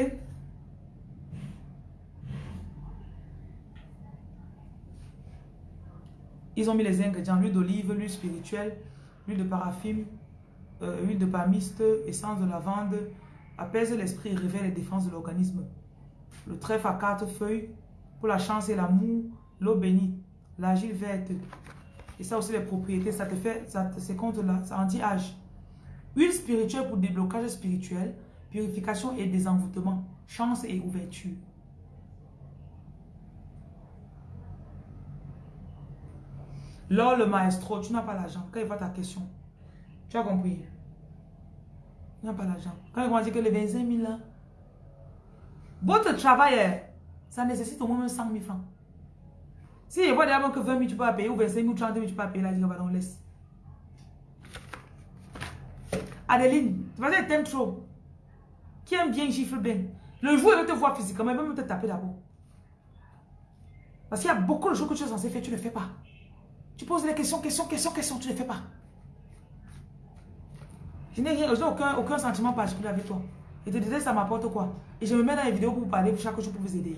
Ils ont mis les ingrédients, l'huile d'olive, l'huile spirituelle, l'huile de paraffine, euh, huile de palmiste, essence de lavande, apaise l'esprit et révèle les défenses de l'organisme. Le trèfle à quatre feuilles, pour la chance et l'amour, l'eau bénite, l'argile verte. Et ça aussi les propriétés, ça te fait, ça c'est contre là, ça anti-âge. Huile spirituelle pour déblocage spirituel, purification et désenvoûtement, chance et ouverture. Lors le maestro, tu n'as pas l'argent. Quand il voit ta question, tu as compris. Tu n'as pas l'argent. Quand ils vont dire que les 25 000 là, votre travail, ça nécessite au moins 100 000 francs. Si il voit d'abord que 20 000 tu peux pas payer, ou 25 000, 30 000 tu peux pas payer, là, je va laisse. Adeline, tu vas dire, t'aimes trop. Qui aime bien gifle bien. Le jour où il te voir physiquement, il va même te taper d'abord. Parce qu'il y a beaucoup de choses que tu es censé faire, tu ne le fais pas. Tu poses des questions, questions, questions, questions, tu ne le fais pas. Je n'ai aucun, aucun sentiment particulier avec toi. Et te déteste, ça m'apporte quoi Et je me mets dans les vidéos pour vous parler chaque jour pour vous aider.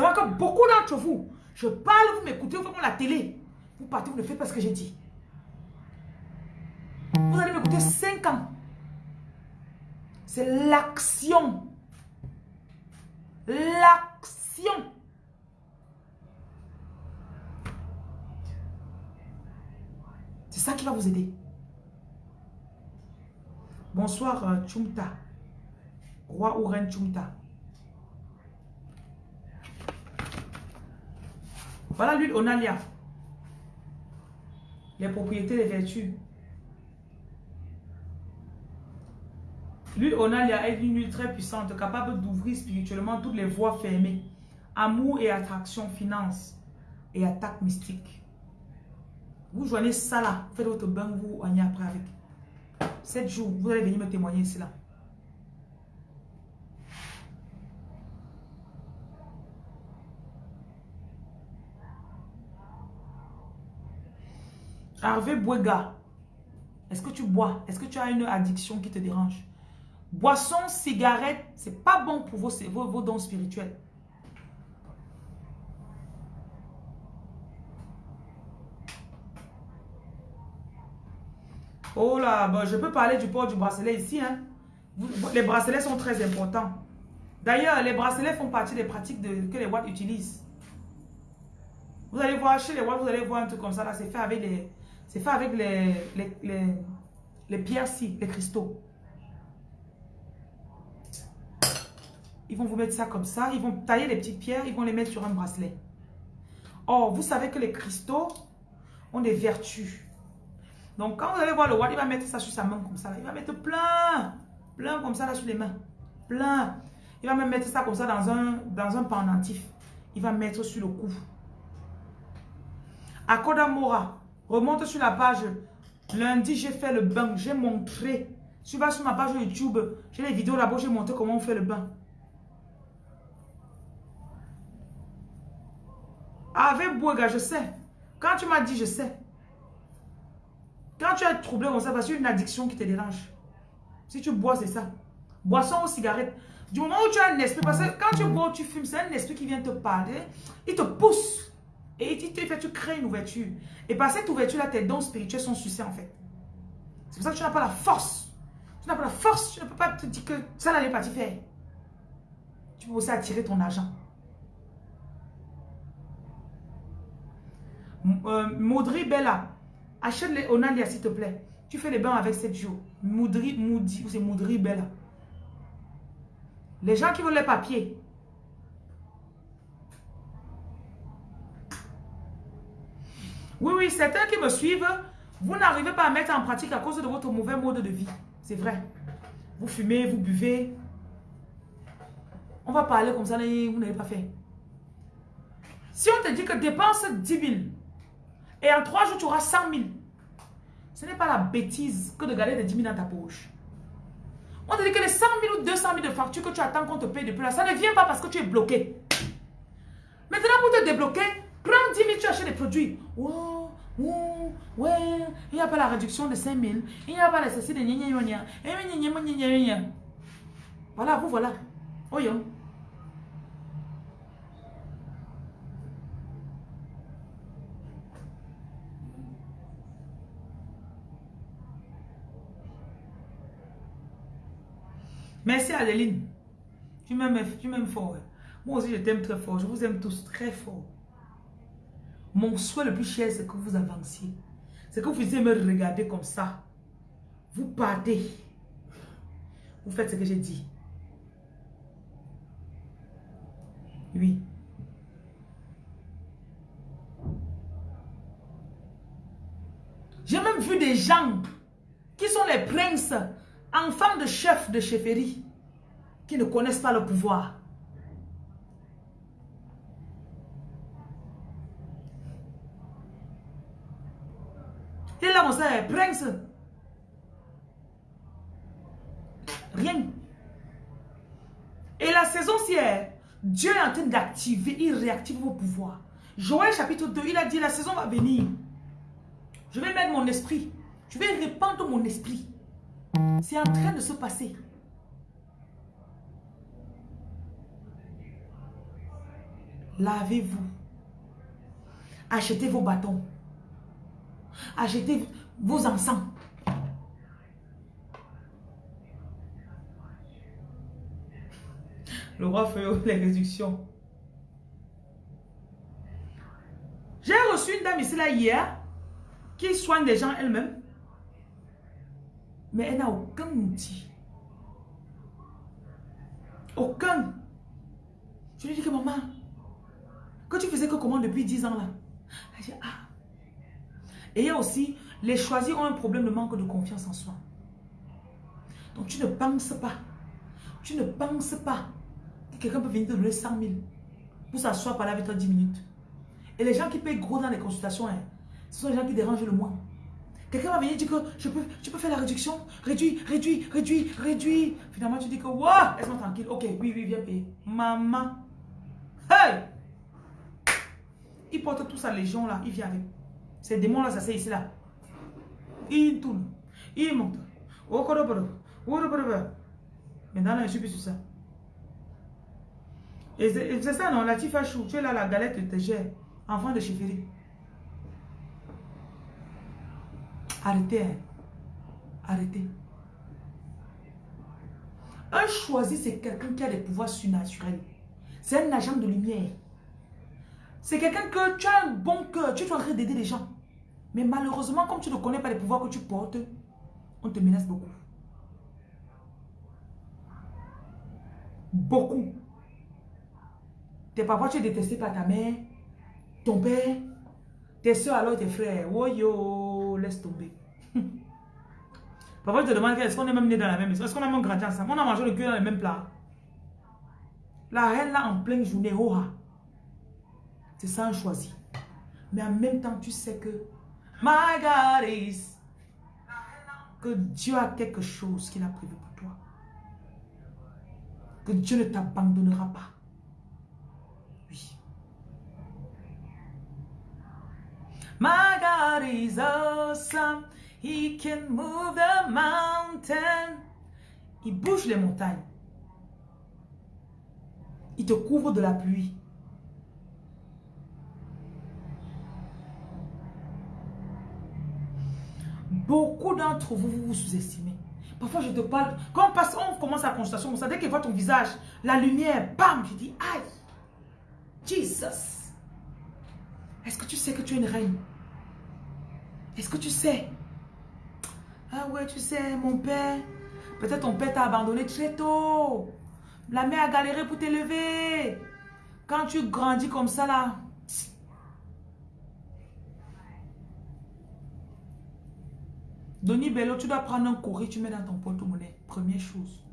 C'est que beaucoup d'entre vous, je parle, vous m'écoutez, vous faites la télé. Vous partez, vous ne faites pas ce que j'ai dit. Vous allez m'écouter 5 ans. C'est l'action. L'action. C'est ça qui va vous aider. Bonsoir, euh, Chumta. Roi ou reine Chumta. Voilà l'huile Onalia. Les propriétés des vertus. L'huile Onalia est une huile très puissante, capable d'ouvrir spirituellement toutes les voies fermées. Amour et attraction, finance et attaque mystique. Vous joignez ça là, faites votre bain, vous y après avec. 7 jours, vous allez venir me témoigner ici Harvey Bouega, est-ce que tu bois? Est-ce que tu as une addiction qui te dérange? Boisson, cigarette, c'est pas bon pour vos, vos, dons spirituels. Oh là, je peux parler du port du bracelet ici. Hein. Les bracelets sont très importants. D'ailleurs, les bracelets font partie des pratiques que les Watts utilisent. Vous allez voir chez les Watts, vous allez voir un truc comme ça. là, C'est fait avec les, c'est fait avec les, pierres-ci, les cristaux. Ils vont vous mettre ça comme ça. Ils vont tailler les petites pierres. Ils vont les mettre sur un bracelet. Or, vous savez que les cristaux ont des vertus. Donc, quand vous allez voir le roi, il va mettre ça sur sa main comme ça. Il va mettre plein, plein comme ça là sur les mains. Plein. Il va même mettre ça comme ça dans un, dans un pendentif. Il va mettre sur le cou. Akodamora. Remonte sur la page. Lundi, j'ai fait le bain. J'ai montré. Tu vas sur ma page YouTube. J'ai les vidéos là-bas. J'ai montré comment on fait le bain. Avec Bouega, je sais. Quand tu m'as dit, je sais. Quand tu es troublé comme ça, parce une addiction qui te dérange. Si tu bois, c'est ça. Boisson ou cigarette. Du moment où tu as un esprit, parce que quand tu bois tu fumes, c'est un esprit qui vient te parler. Il te pousse. Et te fait, tu crées une ouverture. Et par cette ouverture-là, tes dons spirituels sont sucés en fait. C'est pour ça que tu n'as pas la force. Tu n'as pas la force. Tu ne peux pas te dire que ça n'allait pas te faire. Tu peux aussi attirer ton argent. Euh, Bella, Achète les Onalia, s'il te plaît. Tu fais les bains avec cette jours. Moudri, Moudi, c'est Moudri Bella. Les gens qui veulent les papiers. Oui, oui, certains qui me suivent, vous n'arrivez pas à mettre en pratique à cause de votre mauvais mode de vie. C'est vrai. Vous fumez, vous buvez. On va parler comme ça, vous n'avez pas fait. Si on te dit que dépense 10 000, et en trois jours, tu auras 100 000. Ce n'est pas la bêtise que de garder des 10 000 dans ta poche. On te dit que les 100 000 ou 200 000 de factures que tu attends qu'on te paye depuis là, ça ne vient pas parce que tu es bloqué. Maintenant, pour te débloquer, prends 10 000, tu achètes des produits. Oh, oh, ouais, il n'y a pas la réduction de 5 000. Il n'y a pas la ceci de gna Voilà, vous voilà. Oh, yo. Merci Adeline. Tu m'aimes fort. Moi aussi, je t'aime très fort. Je vous aime tous très fort. Mon souhait le plus cher, c'est que vous avanciez. C'est que vous puissiez me regarder comme ça. Vous partez. Vous faites ce que j'ai dit. Oui. J'ai même vu des gens qui sont les princes enfants de chefs de chefferie qui ne connaissent pas le pouvoir. Sait, prince. Rien. Et la saison ci Dieu est en train d'activer, il réactive vos pouvoirs. Joël chapitre 2, il a dit, la saison va venir. Je vais mettre mon esprit. Je vais répandre mon esprit. C'est en train de se passer. Lavez-vous. Achetez vos bâtons. Achetez vos encens. Le roi fait les réductions. J'ai reçu une dame ici là hier qui soigne des gens elle-même. Mais elle n'a aucun outil. Aucun. Je lui dis que maman, que tu faisais que comment depuis 10 ans là? Elle dit, ah. Et il y a aussi, les choisis ont un problème de manque de confiance en soi. Donc tu ne penses pas. Tu ne penses pas que quelqu'un peut venir te donner 100 000 pour s'asseoir parler avec toi 10 minutes. Et les gens qui payent gros dans les consultations, hein, ce sont les gens qui dérangent le moins. Quelqu'un va venir dire que je peux, tu peux faire la réduction, réduis, réduis, réduis, réduis. Finalement, tu dis que, waouh, laisse-moi tranquille. Ok, oui, oui, viens payer. Maman. Hey! Il porte tout sa légion là, il vient avec. Ces démons là, ça c'est ici là. Il tourne, il monte. Maintenant là, je suis plus sur ça. Et c'est ça, non, la tifa chou, tu es là, la galette te gère. Enfant de chefferie. Arrêtez. Hein. Arrêtez. Un choisi, c'est quelqu'un qui a des pouvoirs surnaturels. C'est un agent de lumière. C'est quelqu'un que tu as un bon cœur. Tu es en train d'aider les gens. Mais malheureusement, comme tu ne connais pas les pouvoirs que tu portes, on te menace beaucoup. Beaucoup. Tes parents, tu es détesté par ta mère ton père, tes soeurs alors tes frères. Oh yo, laisse tomber. Parfois, je te demande est-ce qu'on est même né dans la même maison? Est-ce qu'on a même grandi ensemble? On a mangé le cul dans le même plat? La reine là en pleine journée, oh, ah. C'est ça un choisi. Mais en même temps, tu sais que My God is que Dieu a quelque chose qu'il a prévu pour toi. Que Dieu ne t'abandonnera pas. My God is awesome. He can move the mountain. Il bouge les montagnes. Il te couvre de la pluie. Beaucoup d'entre vous, vous vous sous-estimez. Parfois, je te parle. Quand on, passe, on commence la consultation, vous savez qu'il voit ton visage, la lumière, bam, je dis, aïe, Jesus. Est-ce que tu sais que tu es une reine? Est-ce que tu sais? Ah ouais, tu sais, mon père, peut-être ton père t'a abandonné très tôt. La mère a galéré pour t'élever. Quand tu grandis comme ça là, Doni Bello, tu dois prendre un courrier, tu mets dans ton porte-monnaie. Première chose.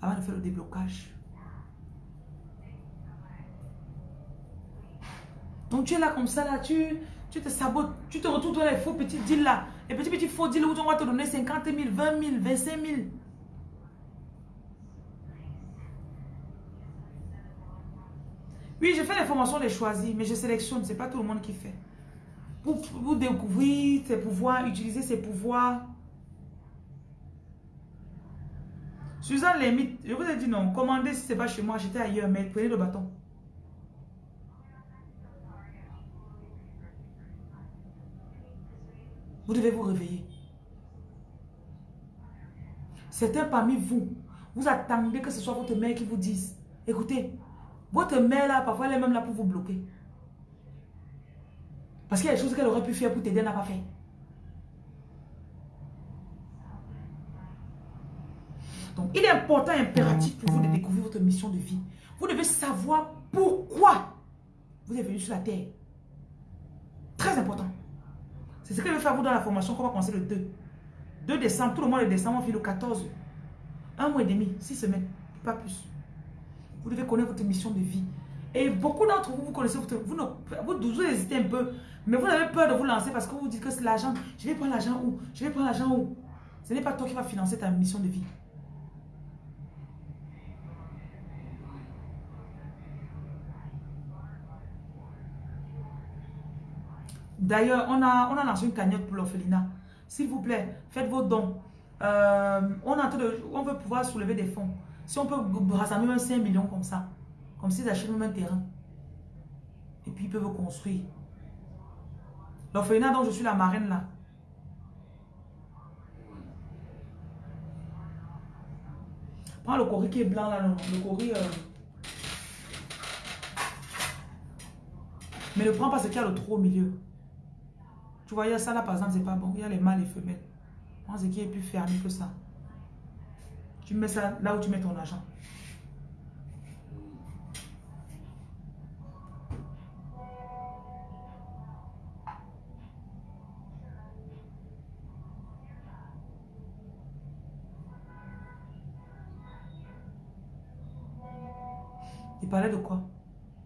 Avant de faire le déblocage. Donc tu es là comme ça là, tu, tu te sabotes, tu te retrouves dans les faux petits deals là. Les petits petits faux deals où on va te donner 50 000, 20 000, 25 000. Oui, je fais les formations les choisis, mais je sélectionne, c'est pas tout le monde qui fait. Pour, vous découvrir ses pouvoirs, utiliser ses pouvoirs. Suzanne Limite, je vous ai dit non, commandez si c'est pas chez moi, j'étais ailleurs, mais prenez le bâton. Vous devez vous réveiller. Certains parmi vous, vous attendez que ce soit votre mère qui vous dise, écoutez, votre mère là, parfois elle est même là pour vous bloquer. Parce qu'il y a des choses qu'elle aurait pu faire pour t'aider, n'a pas fait. Donc, il est important, impératif pour vous de découvrir votre mission de vie. Vous devez savoir pourquoi vous êtes venu sur la terre. Très important. C'est ce que je vais faire vous dans la formation qu'on va commencer le 2. 2 décembre, tout le mois de décembre, on fait le 14. Un mois et demi, six semaines, pas plus. Vous devez connaître votre mission de vie. Et beaucoup d'entre vous, vous connaissez votre... Vous, vous, vous hésitez un peu, mais vous avez peur de vous lancer parce que vous dites que c'est l'argent. Je vais prendre l'argent où? Je vais prendre l'argent où? Ce n'est pas toi qui vas financer ta mission de vie. D'ailleurs, on a, on a lancé une cagnotte pour l'orphelinat. S'il vous plaît, faites vos dons. euh, on, de, on veut pouvoir soulever des fonds. Si on peut rassembler même 5 millions comme ça, comme s'ils achètent même un terrain. Et puis ils peuvent construire. L'orphelinat dont je suis la marraine là. Prends le cori qui est blanc là, non, le cori... Euh, Mais ne prends pas ce qu'il y a le trop au milieu. Tu vois, il y a ça là, par exemple, c'est pas bon. Il y a les mâles et femelles. Prends ce qui est plus fermé que ça. Tu mets ça là où tu mets ton argent. Parlait de quoi?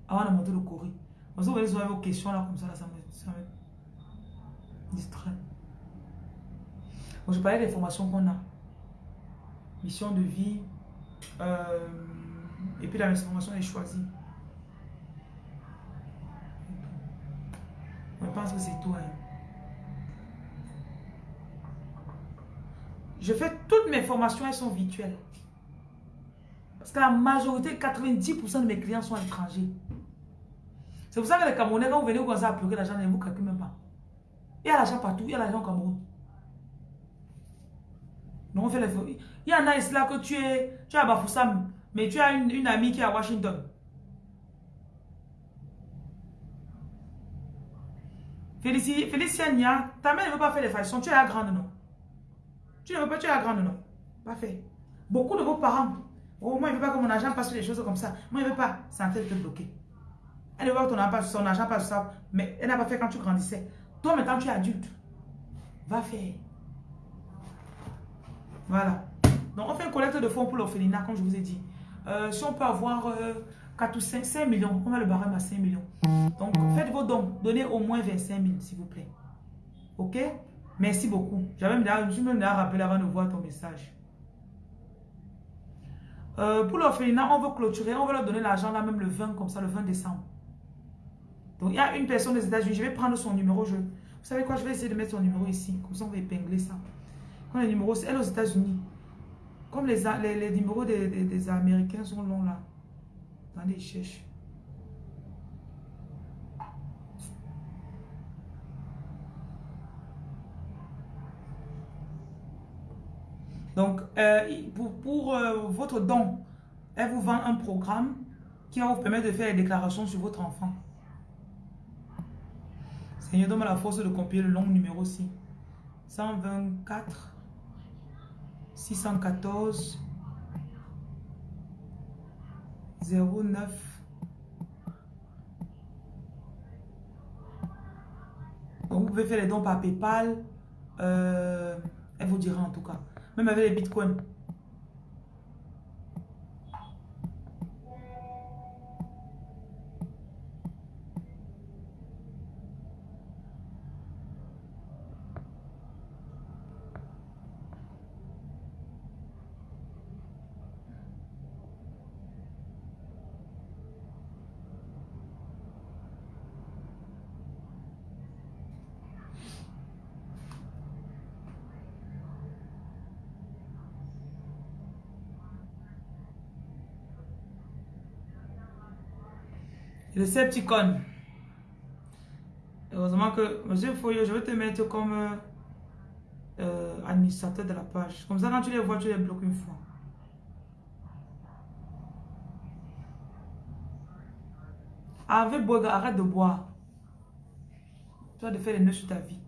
Avant de monter le courrier. Vous voyez vos questions là, comme ça, ça me, ça me distrait. je parlais des formations qu'on a. Mission de vie. Euh, et puis la formation est choisie. Je pense que c'est tout. Hein. Je fais toutes mes formations, elles sont virtuelles. Parce que la majorité, 90% de mes clients sont étrangers. C'est pour ça que les Camerounais, quand vous venez, vous commencez à pleurer l'argent, ne vous calculez même pas. Il y a l'argent partout, il y a l'argent au Cameroun. Donc on fait les... Il y en a ici là que tu es, tu es à Bafoussam, mais tu as une, amie qui est à Washington. Félicia Nia, ta mère ne veut pas faire les façons, tu es à grande, non? Tu ne veux pas, tu es à grande, non? Pas fait. Beaucoup de vos parents, oh, moi, je ne veux pas que mon argent passe sur des choses comme ça. Moi, je ne veux pas. C'est en train de te bloquer. Elle veut voir ton argent, son argent pas ça, mais elle n'a pas fait quand tu grandissais. Toi, maintenant, tu es adulte. Va faire. Voilà. Donc, on fait une collecte de fonds pour l'orphelinat, comme je vous ai dit. Euh, si on peut avoir 4 euh, ou 5, 5 millions, on va le barème à 5 millions. Donc, faites vos dons. Donnez au moins 25 000, s'il vous plaît. OK? Merci beaucoup. J'avais je me suis même rappelé avant de voir ton message. Euh, pour l'orphelinat, on veut clôturer, on veut leur donner l'argent là même le 20, comme ça, le 20 décembre. Donc, il y a une personne des États-Unis. Je vais prendre son numéro. Je, vous savez quoi? Je vais essayer de mettre son numéro ici. Comme ça, on va épingler ça. Quand le numéro, elle aux États-Unis. Comme les, les, numéros des, Américains sont longs là. Attendez, je cherche. Donc, euh, pour, euh, votre don, elle vous vend un programme qui va vous permettre de faire les déclarations sur votre enfant. Seigneur, donne-moi la force de copier le long numéro aussi. 124 614 09 Donc, vous pouvez faire les dons par Paypal. Euh, elle vous dira en tout cas. Même avec les bitcoins. Decepticon. Heureusement que, monsieur Foyo, je vais te mettre comme euh, euh, administrateur de la page. Comme ça, quand tu les vois, tu les bloques une fois. Avec arrête de boire. Tu vas de faire les nœuds sur ta vie.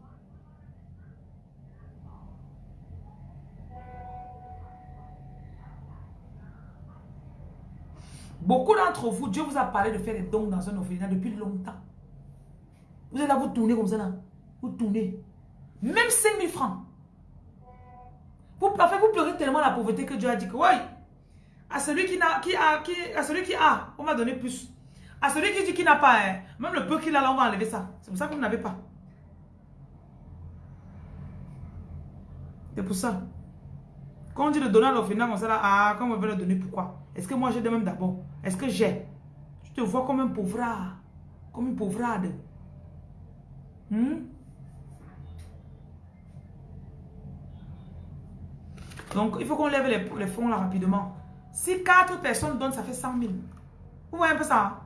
Beaucoup d'entre vous, Dieu vous a parlé de faire des dons dans un orphelinat depuis longtemps. Vous êtes là, vous tournez comme ça là. Vous tournez. Même 5 000 francs. Vous, fait, vous pleurez tellement la pauvreté que Dieu a dit que, oui, à celui qui, a, qui a, à celui qui a, on va donner plus. À celui qui dit qu'il n'a pas, hein, même le peu qu'il a là, on va enlever ça. C'est pour ça que vous n'avez pas. C'est pour ça. Quand on dit de donner à l'orphelinat comme ça là, ah, quand on veut le donner, pourquoi? Est-ce que moi j'ai de même d'abord? Est-ce que j'ai? Tu te vois comme un pauvrard, comme une pauvrade. Hmm? Donc, il faut qu'on lève les, fonds là rapidement. Si quatre personnes donnent, ça fait 100 000. Vous voyez un peu ça hein?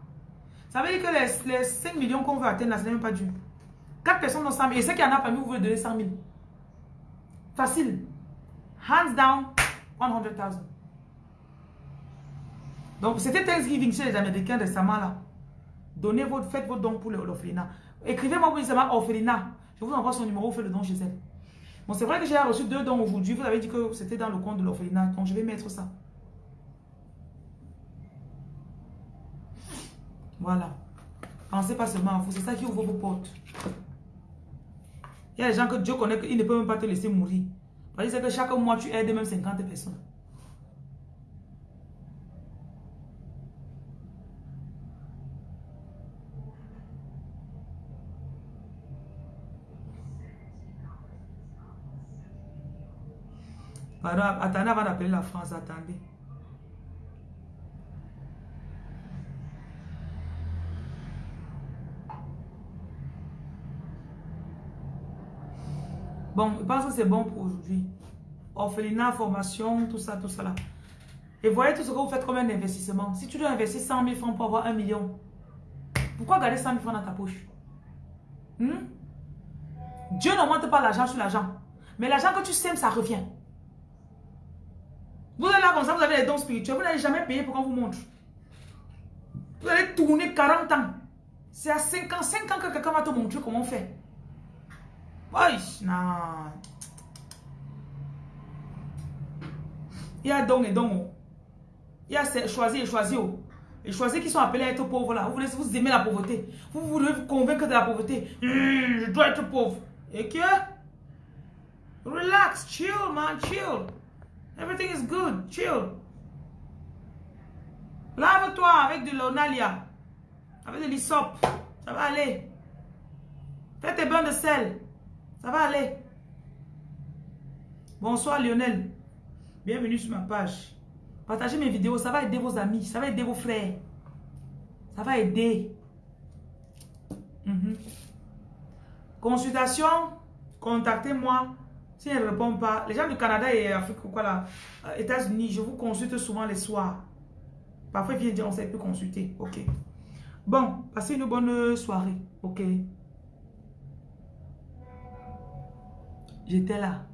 Ça veut dire que les, les 5 millions qu'on veut atteindre, ce n'est même pas dû. Quatre personnes donnent 100 000. Et ceux qui en a parmi vous voulez donner 100 000. Facile. Hands down, 100 000. Donc, c'était Thanksgiving chez les Américains récemment là. Donnez votre, faites votre don pour l'orphelinat. Écrivez-moi pour dire orphelinat. Je vous envoie son numéro, faites le don chez elle. Bon, c'est vrai que j'ai reçu deux dons aujourd'hui. Vous avez dit que c'était dans le compte de l'orphelinat. Donc, je vais mettre ça. Voilà. Pensez pas seulement à vous. C'est ça qui ouvre vos portes. Il y a des gens que Dieu connaît qu'il ne peut même pas te laisser mourir. Parce que chaque mois, tu aides même 50 personnes. Attendez avant d'appeler la France, attendez. Bon, je pense que c'est bon pour aujourd'hui. Orphelinat, formation, tout ça, tout ça. Et voyez tout ce que vous faites comme un investissement. Si tu dois investir 100 000 francs pour avoir 1 million, pourquoi garder 100 000 francs dans ta poche? Hmm? Dieu n'augmente pas l'argent sur l'argent. Mais l'argent que tu sèmes, ça revient. Vous êtes là comme ça, vous avez les dons spirituels. Vous n'allez jamais payer pour qu'on vous montre. Vous allez tourner 40 ans. C'est à 5 ans, 5 ans que quelqu'un va te montrer comment on fait. Oui, non. Il y a don et don. Il y a choisi et choisi. Et choisi qui sont appelés à être pauvres là. Vous voulez vous aimer la pauvreté. Vous voulez vous convaincre de la pauvreté. Hmm, je dois être pauvre. Et que? Relax, chill man, chill. Everything is good, chill. Lave-toi avec de l'onalia. Avec de l'isop. Ça va aller. Fais tes bains de sel. Ça va aller. Bonsoir Lionel. Bienvenue sur ma page. Partagez mes vidéos, ça va aider vos amis, ça va aider vos frères. Ça va aider. Mhm. Consultation, contactez-moi. Si elle ne répond pas, les gens du Canada et Afrique, quoi là, euh, États-Unis, je vous consulte souvent les soirs. Parfois, ils viennent dire on ne sait plus consulter. Ok. Bon, passez une bonne soirée. Ok. J'étais là.